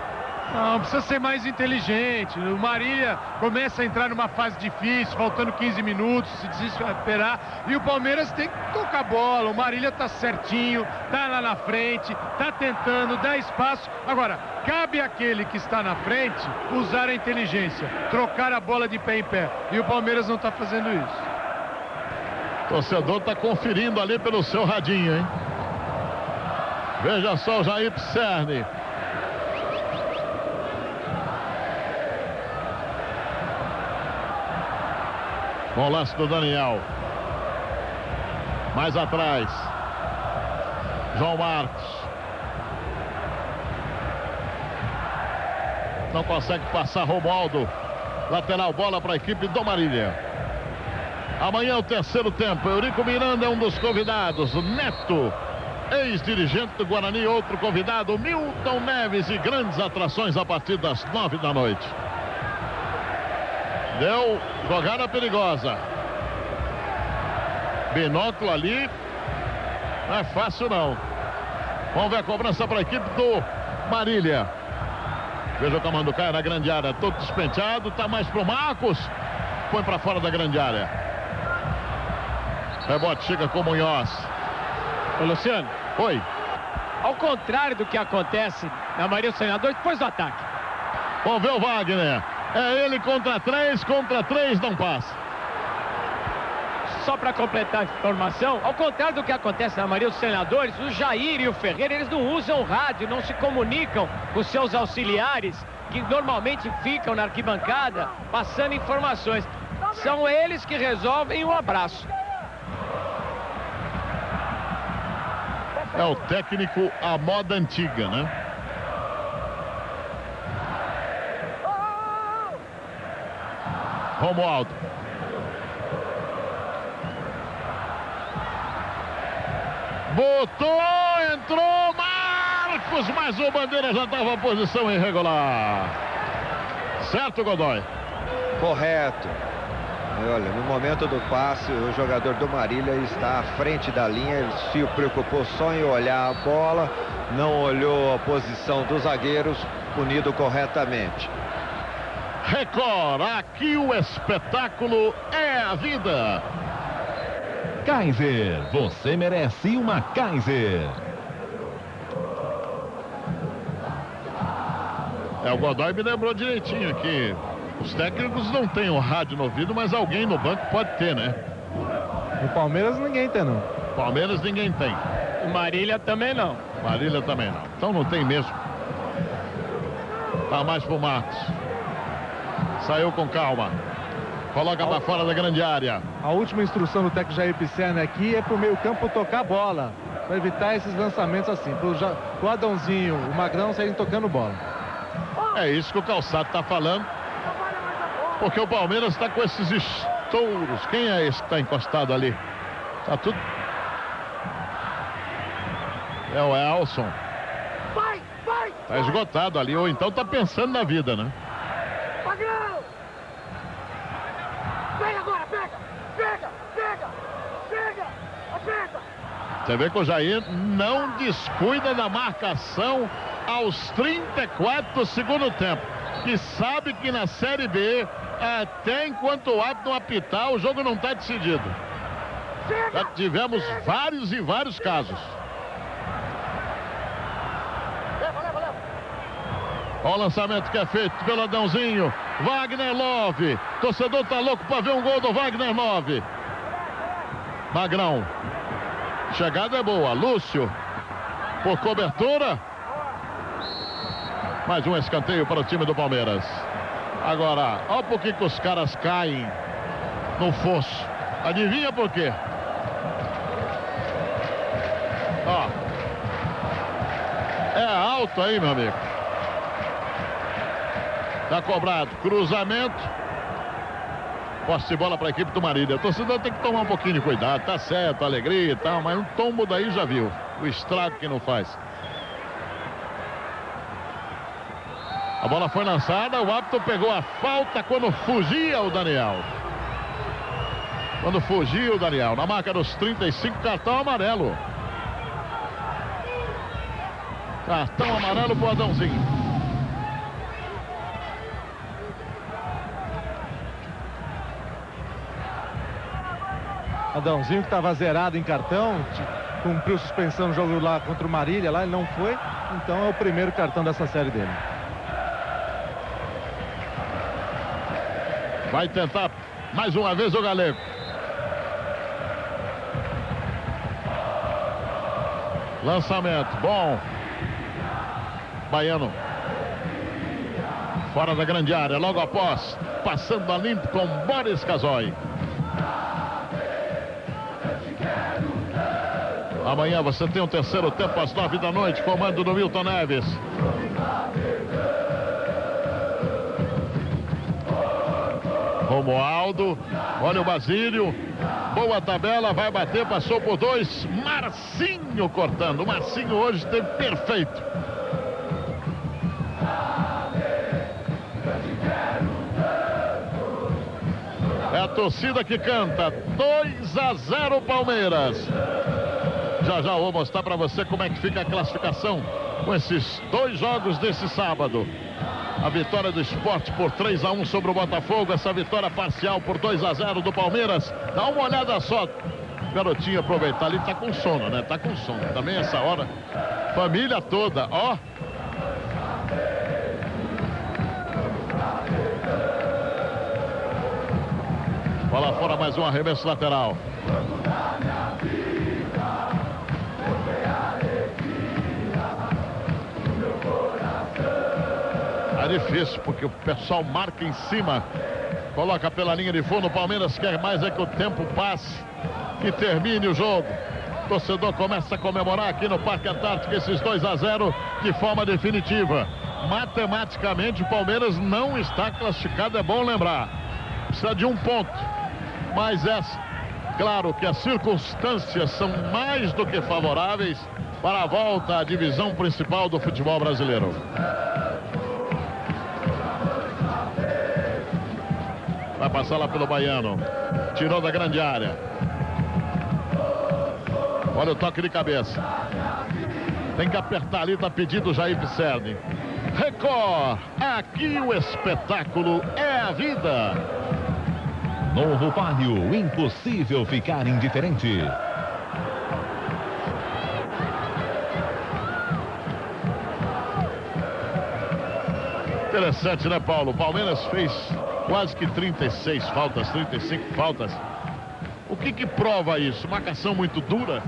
Não, precisa ser mais inteligente. O Marília começa a entrar numa fase difícil, faltando 15 minutos, se desesperar. E o Palmeiras tem que tocar a bola. O Marília tá certinho, tá lá na frente, tá tentando, dá espaço. Agora, cabe àquele que está na frente usar a inteligência, trocar a bola de pé em pé. E o Palmeiras não está fazendo isso. O torcedor está conferindo ali pelo seu radinho, hein? Veja só o Jair Pisserni. Bom lance do Daniel. Mais atrás. João Marcos. Não consegue passar Romualdo. Lateral bola para a equipe do Marília. Amanhã é o terceiro tempo. Eurico Miranda é um dos convidados. Neto, ex-dirigente do Guarani, outro convidado. Milton Neves e grandes atrações a partir das nove da noite. Deu jogada perigosa. Binóculo ali. Não é fácil não. Vamos ver a cobrança para a equipe do Marília. Veja o comando cai na grande área. Todo despenteado. Tá mais pro Marcos. Põe para fora da grande área. Rebote chega com o Munhoz. Ô, Luciano. Oi. Ao contrário do que acontece na maioria dos treinadores, depois do ataque. Vamos ver o Wagner. É ele contra três, contra três, não passa. Só para completar a informação, ao contrário do que acontece na maioria dos treinadores, o Jair e o Ferreira, eles não usam rádio, não se comunicam com seus auxiliares, que normalmente ficam na arquibancada, passando informações. São eles que resolvem o um abraço. É o técnico à moda antiga, né? Romualdo. Botou, entrou Marcos, mas o Bandeira já estava posição irregular. Certo, Godoy? Correto. Olha, no momento do passe, o jogador do Marília está à frente da linha, ele se preocupou só em olhar a bola, não olhou a posição dos zagueiros, punido corretamente. Record, aqui o espetáculo é a vida. Kaiser, você merece uma Kaiser. É, o Godoy me lembrou direitinho aqui. Os técnicos não têm o rádio no ouvido, mas alguém no banco pode ter, né? No Palmeiras ninguém tem, não. Palmeiras ninguém tem. O Marília também não. Marília também não. Então não tem mesmo. Tá mais pro Marcos. Saiu com calma. Coloca para fora da grande área. A última instrução do técnico Jair Pisserni aqui é pro meio campo tocar a bola. Para evitar esses lançamentos assim. Pro, ja... pro Adãozinho, o Magrão saírem tocando bola. É isso que o Calçado está falando. Porque o Palmeiras está com esses estouros. Quem é esse que está encostado ali? Tá tudo. É o Elson. Tá esgotado ali, ou então tá pensando na vida, né? Magrão! Vem agora, pega! Pega! Pega! Pega! Aperta! Você vê que o Jair não descuida da marcação aos 34 do segundo tempo. Que sabe que na Série B, até enquanto o árbitro apitar, o jogo não está decidido. Já tivemos vários e vários casos. Olha o lançamento que é feito pelo Adãozinho. Wagner Love. Torcedor tá louco para ver um gol do Wagner Love. Magrão. Chegada é boa. Lúcio. Por cobertura. Mais um escanteio para o time do Palmeiras. Agora, olha por que, que os caras caem no fosso. Adivinha por quê? Ó. É alto aí, meu amigo. Tá cobrado. Cruzamento. Posse de bola para a equipe do Marília. O torcedor tem que tomar um pouquinho de cuidado. Tá certo, alegria e tal, mas um tombo daí já viu. O estrago que não faz. A bola foi lançada, o árbitro pegou a falta quando fugia o Daniel. Quando fugia o Daniel, na marca dos 35, cartão amarelo. Cartão amarelo pro Adãozinho. Adãozinho que estava zerado em cartão, cumpriu suspensão no jogo lá contra o Marília, lá ele não foi, então é o primeiro cartão dessa série dele. Vai tentar mais uma vez o Galego. Lançamento, bom. Baiano. Fora da grande área, logo após, passando a limpo com Boris Casoy. Amanhã você tem o um terceiro tempo às nove da noite, comando do Milton Neves. Romualdo, olha o Basílio, boa tabela, vai bater, passou por dois, Marcinho cortando, Marcinho hoje esteve perfeito. É a torcida que canta, 2 a 0 Palmeiras. Já já vou mostrar para você como é que fica a classificação com esses dois jogos desse sábado. A vitória do esporte por 3 a 1 sobre o Botafogo. Essa vitória parcial por 2 a 0 do Palmeiras. Dá uma olhada só. Garotinho aproveitar ali, tá com sono, né? Tá com sono. Também essa hora. Família toda, ó. Bola fora mais um arremesso lateral. Difícil, porque o pessoal marca em cima. Coloca pela linha de fundo. O Palmeiras quer mais é que o tempo passe e termine o jogo. O torcedor começa a comemorar aqui no Parque Antártico esses 2 a 0 de forma definitiva. Matematicamente, o Palmeiras não está classificado, é bom lembrar. Precisa de um ponto. Mas é claro que as circunstâncias são mais do que favoráveis para a volta à divisão principal do futebol brasileiro. Vai passar lá pelo Baiano. Tirou da grande área. Olha o toque de cabeça. Tem que apertar ali, tá pedindo Jair Pisserni. Record, aqui o espetáculo é a vida. Novo Palio, impossível ficar indiferente. Interessante, né, Paulo? Palmeiras fez quase que 36 faltas, 35 faltas. O que que prova isso? Marcação muito dura?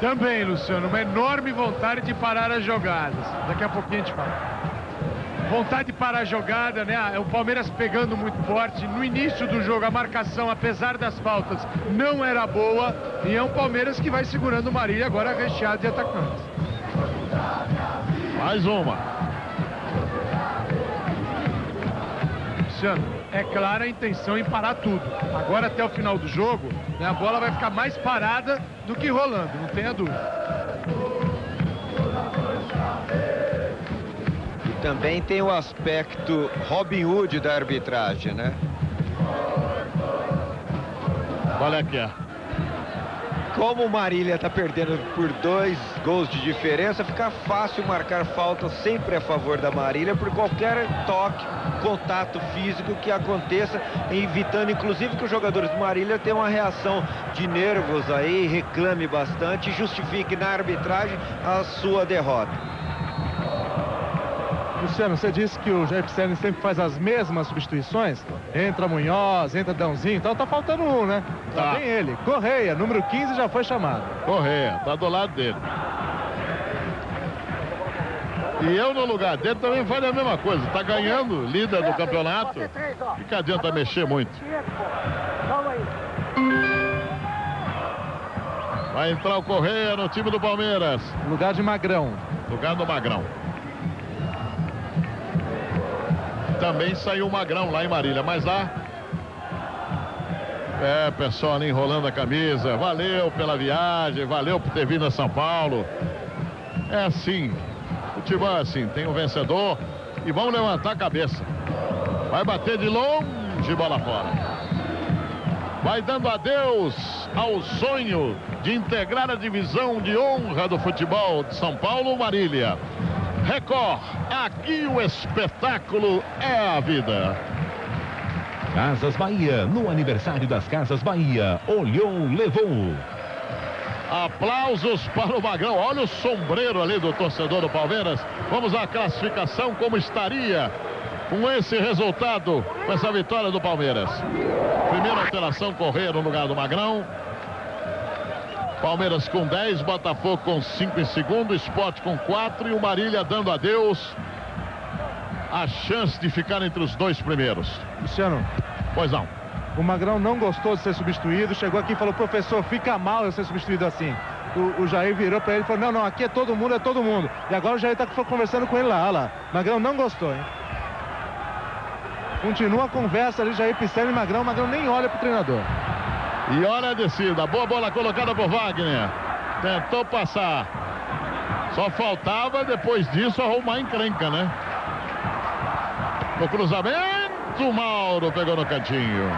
Também, Luciano, uma enorme vontade de parar as jogadas. Daqui a pouquinho a gente fala. Vontade de parar a jogada, né? O Palmeiras pegando muito forte. No início do jogo, a marcação, apesar das faltas, não era boa. E é um Palmeiras que vai segurando o Marília, agora recheado de atacantes. Mais uma. Luciano, é clara a intenção em parar tudo. Agora, até o final do jogo, né, a bola vai ficar mais parada do que rolando, não tenha dúvida. E também tem o aspecto Robin Hood da arbitragem, né? Qual é que é? Como o Marília está perdendo por dois gols de diferença, fica fácil marcar falta sempre a favor da Marília por qualquer toque, contato físico que aconteça, evitando inclusive que os jogadores do Marília tenham uma reação de nervos aí, reclame bastante justifique na arbitragem a sua derrota. Luciano, você disse que o Jair Pisserni sempre faz as mesmas substituições. Entra Munhoz, entra Dãozinho, então tá faltando um, né? Tá, Tá. bem ele. Correia, número 15 já foi chamado. Correia, tá do lado dele. E eu no lugar dele também faria a mesma coisa. Tá ganhando, líder do campeonato. E que adianta mexer muito. Vai entrar o Correia no time do Palmeiras. Lugar de Magrão. Lugar do Magrão. Também saiu o Magrão lá em Marília, mas lá. É, pessoal ali enrolando a camisa. Valeu pela viagem, valeu por ter vindo a São Paulo. É assim. Futebol é assim, tem um vencedor e vamos levantar a cabeça. Vai bater de longe, bola fora. Vai dando adeus ao sonho de integrar a divisão de honra do futebol de São Paulo, Marília. Record, aqui o espetáculo é a vida. Casas Bahia, no aniversário das Casas Bahia. Olhou, levou. Aplausos para o Magrão. Olha o sombreiro ali do torcedor do Palmeiras. Vamos à classificação, como estaria com esse resultado, com essa vitória do Palmeiras. Primeira alteração, Correia no lugar do Magrão. Palmeiras com 10, Botafogo com 5 em segundo, Sport com 4 e o Marília dando adeus. A chance de ficar entre os dois primeiros. Luciano. Pois não. O Magrão não gostou de ser substituído, chegou aqui e falou, professor, fica mal eu ser substituído assim. O, o Jair virou para ele e falou, não, não, aqui é todo mundo, é todo mundo. E agora o Jair está conversando com ele lá, olha lá. Magrão não gostou, hein? Continua a conversa ali, Jair Pisselli e Magrão. Magrão nem olha pro treinador. E olha a descida. Boa bola colocada por Wagner. Tentou passar. Só faltava depois disso arrumar encrenca, né? O cruzamento, Mauro pegou no cantinho.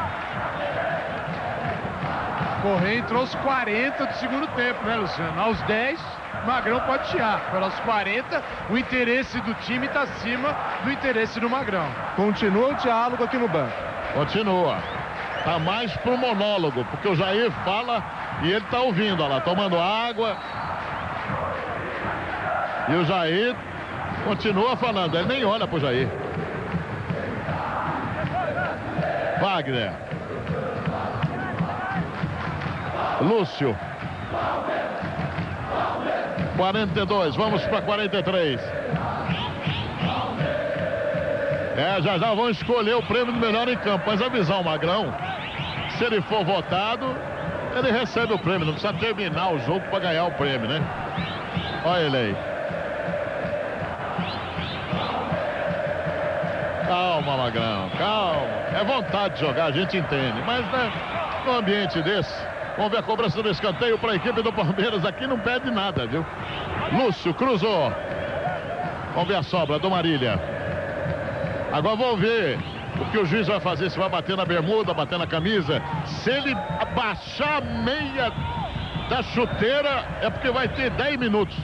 Correia entrou aos 40 do segundo tempo, né, Luciano? Aos 10, Magrão pode tirar. Agora aos 40, o interesse do time está acima do interesse do Magrão. Continua o diálogo aqui no banco. Continua. Tá mais pro monólogo, porque o Jair fala e ele tá ouvindo, olha lá, tomando água. E o Jair continua falando, ele nem olha pro Jair. Wagner. Lúcio. 42, vamos para 43. É, já já vão escolher o prêmio do melhor em campo. Mas avisar o Magrão, se ele for votado, ele recebe o prêmio. Não precisa terminar o jogo para ganhar o prêmio, né? Olha ele aí. Calma, Magrão, calma. É vontade de jogar, a gente entende. Mas né, num ambiente desse, vamos ver a cobrança do escanteio para a equipe do Palmeiras. Aqui não pede nada, viu? Lúcio cruzou. Vamos ver a sobra do Marília. Agora vamos ver o que o juiz vai fazer, se vai bater na bermuda, bater na camisa. Se ele baixar a meia da chuteira, é porque vai ter 10 minutos.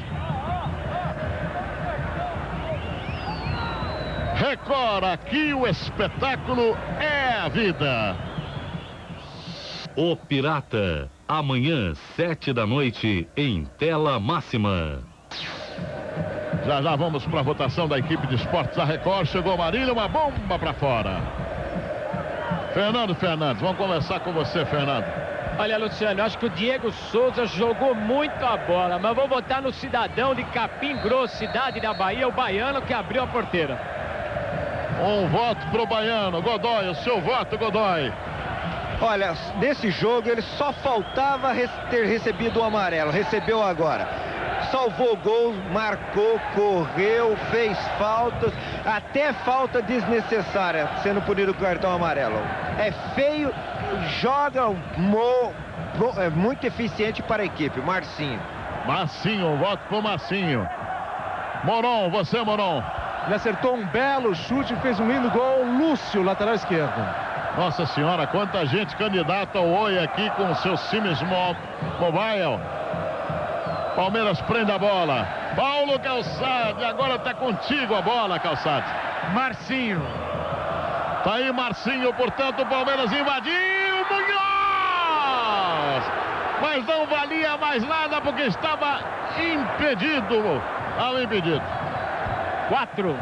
Record, aqui o espetáculo é a vida. O Pirata, amanhã, sete da noite, em tela máxima. Já já vamos para a votação da equipe de esportes da Record. Chegou Marília, uma bomba para fora. Fernando Fernandes, vamos conversar com você, Fernando. Olha, Luciano, acho que o Diego Souza jogou muito a bola, mas vou votar no cidadão de Capim Grosso, cidade da Bahia, o baiano que abriu a porteira. Um voto pro Baiano. Godoy, o seu voto, Godoy. Olha, nesse jogo ele só faltava ter recebido o amarelo. Recebeu agora. Salvou gol, marcou, correu, fez faltas, até falta desnecessária, sendo punido com cartão amarelo. É feio, joga mo, é muito eficiente para a equipe. Marcinho. Marcinho, voto pro Marcinho. Moron, você, Moron. Ele acertou um belo chute e fez um lindo gol. Lúcio, lateral esquerdo. Nossa senhora, quanta gente candidata ao Oi aqui com o seu Siemens Mobile. Palmeiras prende a bola. Paulo Calçade, agora está contigo a bola, Calçade. Marcinho. Tá aí Marcinho, portanto, o Palmeiras invadiu. Munhoz! Mas não valia mais nada porque estava impedido. Estava impedido. Quatro.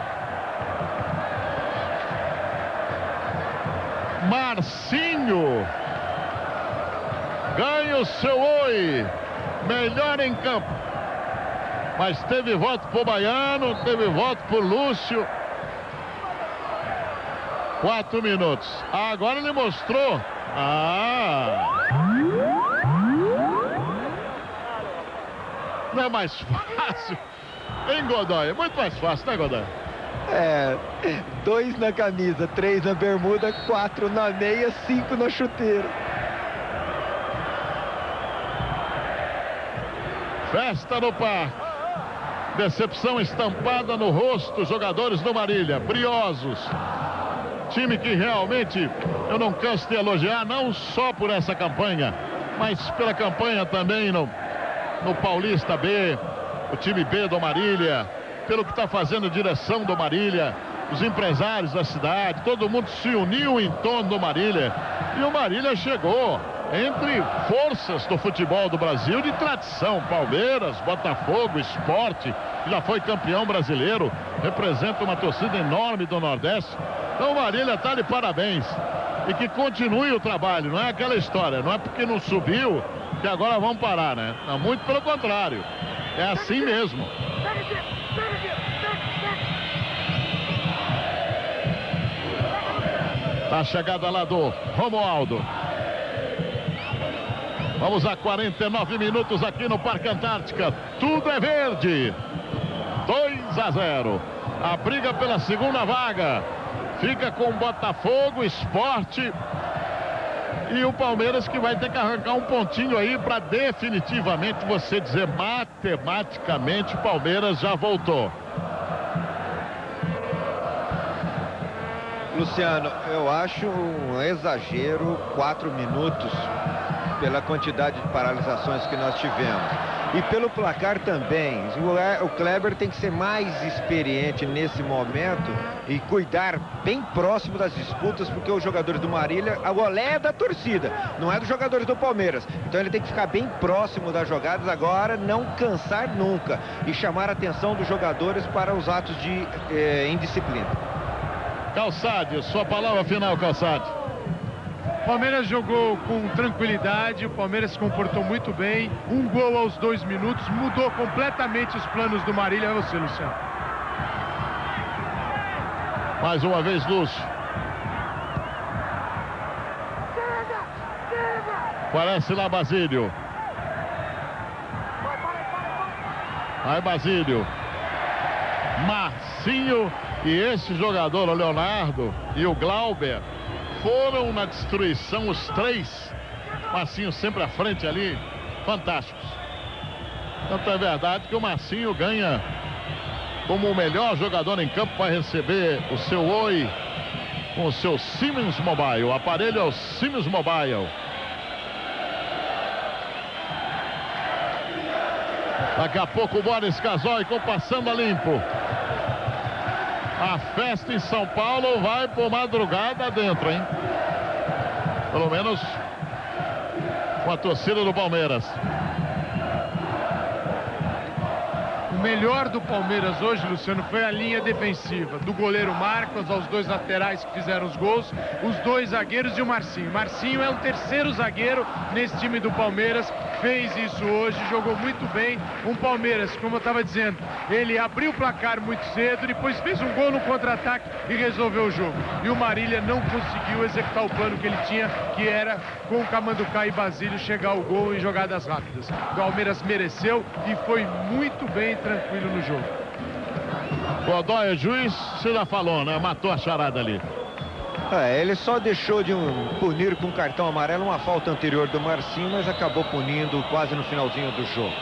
Marcinho. Ganha o seu oi. Melhor em campo. Mas teve voto pro Baiano, teve voto pro Lúcio. Quatro minutos. Ah, agora ele mostrou. Ah. Não é mais fácil. Hein, Godoy? É muito mais fácil, né, Godoy? É, dois na camisa, três na bermuda, quatro na meia, cinco na chuteira. Festa no parque. Decepção estampada no rosto, jogadores do Marília, briosos. Time que realmente eu não canso de elogiar, não só por essa campanha, mas pela campanha também no, no Paulista B, o time B do Marília, pelo que está fazendo a direção do Marília, os empresários da cidade, todo mundo se uniu em torno do Marília. E o Marília chegou entre forças do futebol do Brasil de tradição. Palmeiras, Botafogo, Esporte, já foi campeão brasileiro, representa uma torcida enorme do Nordeste. Então Marília está de parabéns. E que continue o trabalho, não é aquela história, não é porque não subiu que agora vão parar, né? Não, muito pelo contrário. É assim mesmo. Tá a chegada lá do Romualdo. Vamos a 49 minutos aqui no Parque Antártica. Tudo é verde. 2 a 0. A briga pela segunda vaga fica com Botafogo, Esporte e o Palmeiras que vai ter que arrancar um pontinho aí para definitivamente você dizer matematicamente o Palmeiras já voltou. Luciano, eu acho um exagero quatro minutos pela quantidade de paralisações que nós tivemos. E pelo placar também. O Kleber tem que ser mais experiente nesse momento e cuidar bem próximo das disputas, porque os jogadores do Marília, a olé é da torcida, não é dos jogadores do Palmeiras. Então ele tem que ficar bem próximo das jogadas agora, não cansar nunca e chamar a atenção dos jogadores para os atos de eh, indisciplina. Calçade, sua palavra final, Calçade. Palmeiras jogou com tranquilidade, o Palmeiras se comportou muito bem. Um gol aos dois minutos, mudou completamente os planos do Marília. É você, Luciano. Mais uma vez, Lúcio. Parece lá Basílio. Aí Basílio. Marcinho e esse jogador, o Leonardo e o Glauber foram na destruição os três. Marcinho sempre à frente ali, fantásticos. Tanto é verdade que o Marcinho ganha como o melhor jogador em campo para receber o seu oi com o seu Siemens Mobile. O aparelho é o Siemens Mobile. Daqui a pouco o Boris Casoy com passando a limpo. A festa em São Paulo vai por madrugada dentro, hein? Pelo menos com a torcida do Palmeiras. Melhor do Palmeiras hoje, Luciano, foi a linha defensiva. Do goleiro Marcos aos dois laterais que fizeram os gols, os dois zagueiros e o Marcinho. Marcinho é o terceiro zagueiro nesse time do Palmeiras, fez isso hoje, jogou muito bem. Um Palmeiras, como eu estava dizendo, ele abriu o placar muito cedo, depois fez um gol no contra-ataque e resolveu o jogo. E o Marília não conseguiu executar o plano que ele tinha, que era com o Camanducá e Basílio chegar ao gol em jogadas rápidas. O Palmeiras mereceu e foi muito bem tranquilo no jogo. Godoy, é juiz, você já falou, né? Matou a charada ali. É, ele só deixou de um, punir com cartão amarelo uma falta anterior do Marcinho, mas acabou punindo quase no finalzinho do jogo.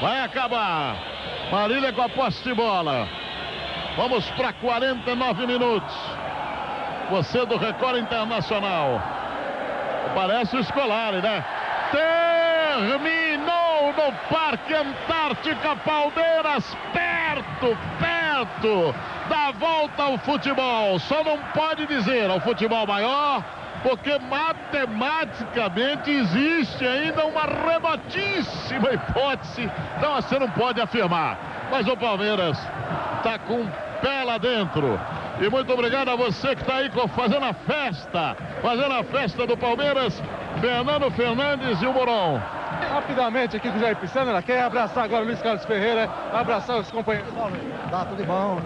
Vai acabar. Marília com a posse de bola. Vamos para 49 minutos. Você do Record Internacional. Parece o escolar, né? No Parque Antártica Palmeiras, perto, perto da volta ao futebol. Só não pode dizer ao futebol maior, porque matematicamente existe ainda uma remotíssima hipótese. Então você não pode afirmar. Mas o Palmeiras está com pé lá dentro. E muito obrigado a você que está aí fazendo a festa, fazendo a festa do Palmeiras, Fernando Fernandes e o Moron. Rapidamente aqui com o Jair Pisano, ela quer abraçar agora o Luiz Carlos Ferreira, abraçar os companheiros. Tá, tudo bom.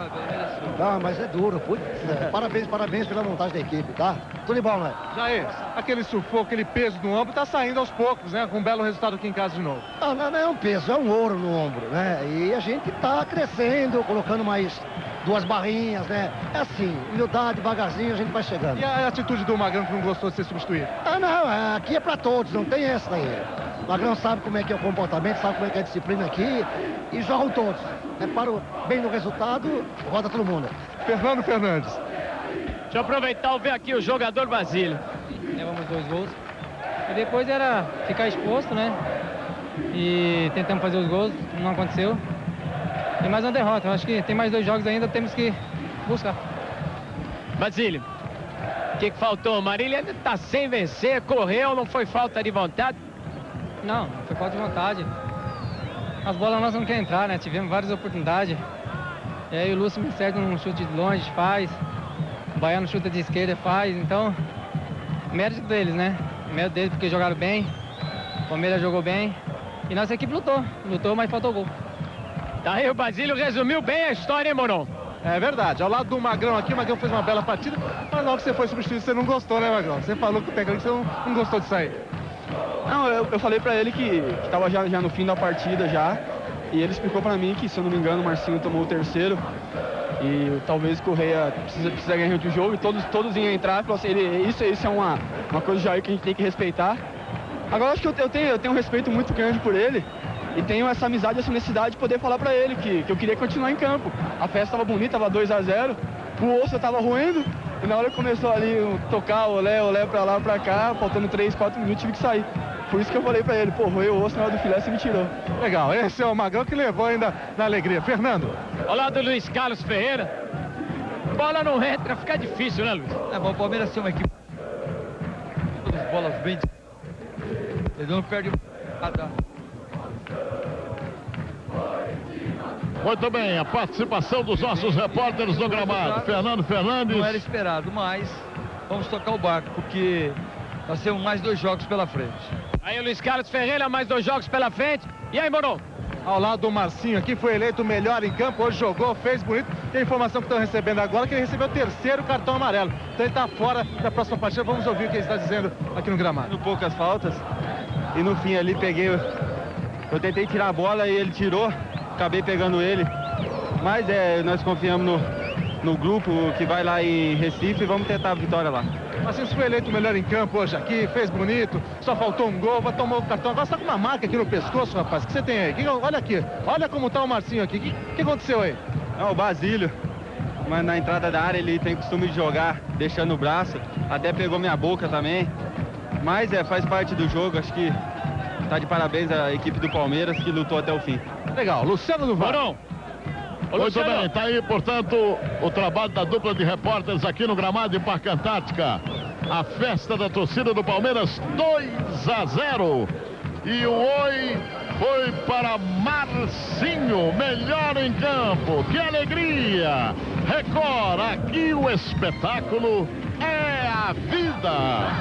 Tá, mas é duro. Putz, é. Parabéns, parabéns pela montagem da equipe, tá? Tudo bom, né? Jair, aquele sufoco, aquele peso no ombro tá saindo aos poucos, né? Com um belo resultado aqui em casa de novo. Não, não, não é um peso, é um ouro no ombro, né? E a gente tá crescendo, colocando mais duas barrinhas, né? É assim, humildade, devagarzinho, a gente vai chegando. E a atitude do Magrão que não gostou de ser substituído? Ah, não, aqui é pra todos, não tem essa aí. O Magrão sabe como é que é o comportamento, sabe como é que é a disciplina aqui e jogam todos. É para o bem no resultado, roda todo mundo. Fernando Fernandes. Deixa eu aproveitar e ver aqui o jogador Basílio. Levamos dois gols. E depois era ficar exposto, né? E tentamos fazer os gols, não aconteceu. E mais uma derrota. Eu acho que tem mais dois jogos ainda, temos que buscar. Basílio, o que, que faltou? Marília está sem vencer, correu, não foi falta de vontade? Não, foi falta de vontade. As bolas nós não querem entrar, né? Tivemos várias oportunidades. E aí o Lúcio me serve um chute de longe, faz. O Baiano chuta de esquerda, faz. Então, mérito deles, né? Mérito deles porque jogaram bem. O Palmeiras jogou bem. E nossa equipe lutou. Lutou, mas faltou gol. Tá aí o Basílio resumiu bem a história, hein, Moron? É verdade. Ao lado do Magrão aqui, o Magrão fez uma bela partida, mas logo que você foi substituído, você não gostou, né, Magrão? Você falou que o técnico você não, não gostou de sair. Não, eu, eu falei pra ele que, que tava já, já no fim da partida já. E ele explicou pra mim que, se eu não me engano, o Marcinho tomou o terceiro. E talvez o Correia precisa, precisa ganhar outro jogo e todos, todos iam entrar. Assim, ele, isso, isso é uma, uma coisa do Jair que a gente tem que respeitar. Agora acho que eu, eu, tenho, eu tenho um respeito muito grande por ele. E tenho essa amizade, essa necessidade de poder falar pra ele que, que eu queria continuar em campo. A festa tava bonita, tava 2 a 0 o osso tava ruindo. E na hora que começou ali tocar olé, olé pra lá, pra cá, faltando 3, 4 minutos, tive que sair. Por isso que eu falei pra ele, pô, roeu o osso na hora do filé, você me tirou. Legal, esse é o Magrão que levou ainda na alegria. Fernando. Lado do Luiz Carlos Ferreira. Bola não entra, fica difícil, né, Luiz? É bom, o Palmeiras tem uma equipe. Todas as bolas bem. Ele não perde nada. Muito bem, a participação dos nossos repórteres no gramado. Fernando Fernandes. Não era esperado, mas vamos tocar o barco, porque nós temos mais dois jogos pela frente. Aí o Luiz Carlos Ferreira, mais dois jogos pela frente. E aí, Moron? Ao lado do Marcinho aqui, foi eleito o melhor em campo, hoje jogou, fez bonito. E a informação que estão recebendo agora é que ele recebeu o terceiro cartão amarelo. Então ele está fora da próxima partida. Vamos ouvir o que ele está dizendo aqui no gramado. Poucas faltas. E no fim ali peguei. Eu tentei tirar a bola e ele tirou acabei pegando ele. Mas é, nós confiamos no, no grupo que vai lá em Recife e vamos tentar a vitória lá. Marcinho foi eleito o melhor em campo hoje aqui, fez bonito, só faltou um gol, vai tomar o cartão. Agora você tá com uma marca aqui no pescoço, rapaz. O que você tem aí? Que, olha aqui, olha como tá o Marcinho aqui. O que, que, aconteceu aí? É o Basílio. mas na entrada da área ele tem costume de jogar deixando o braço, até pegou minha boca também. Mas é, faz parte do jogo, acho que tá de parabéns a equipe do Palmeiras que lutou até o fim. Legal, Luciano do Varão. Muito Luciano. bem, tá aí, portanto, o trabalho da dupla de repórteres aqui no gramado de Parque Antártica. A festa da torcida do Palmeiras 2 a 0. E o oi foi para Marcinho, melhor em campo. Que alegria! Record, aqui o espetáculo é a vida.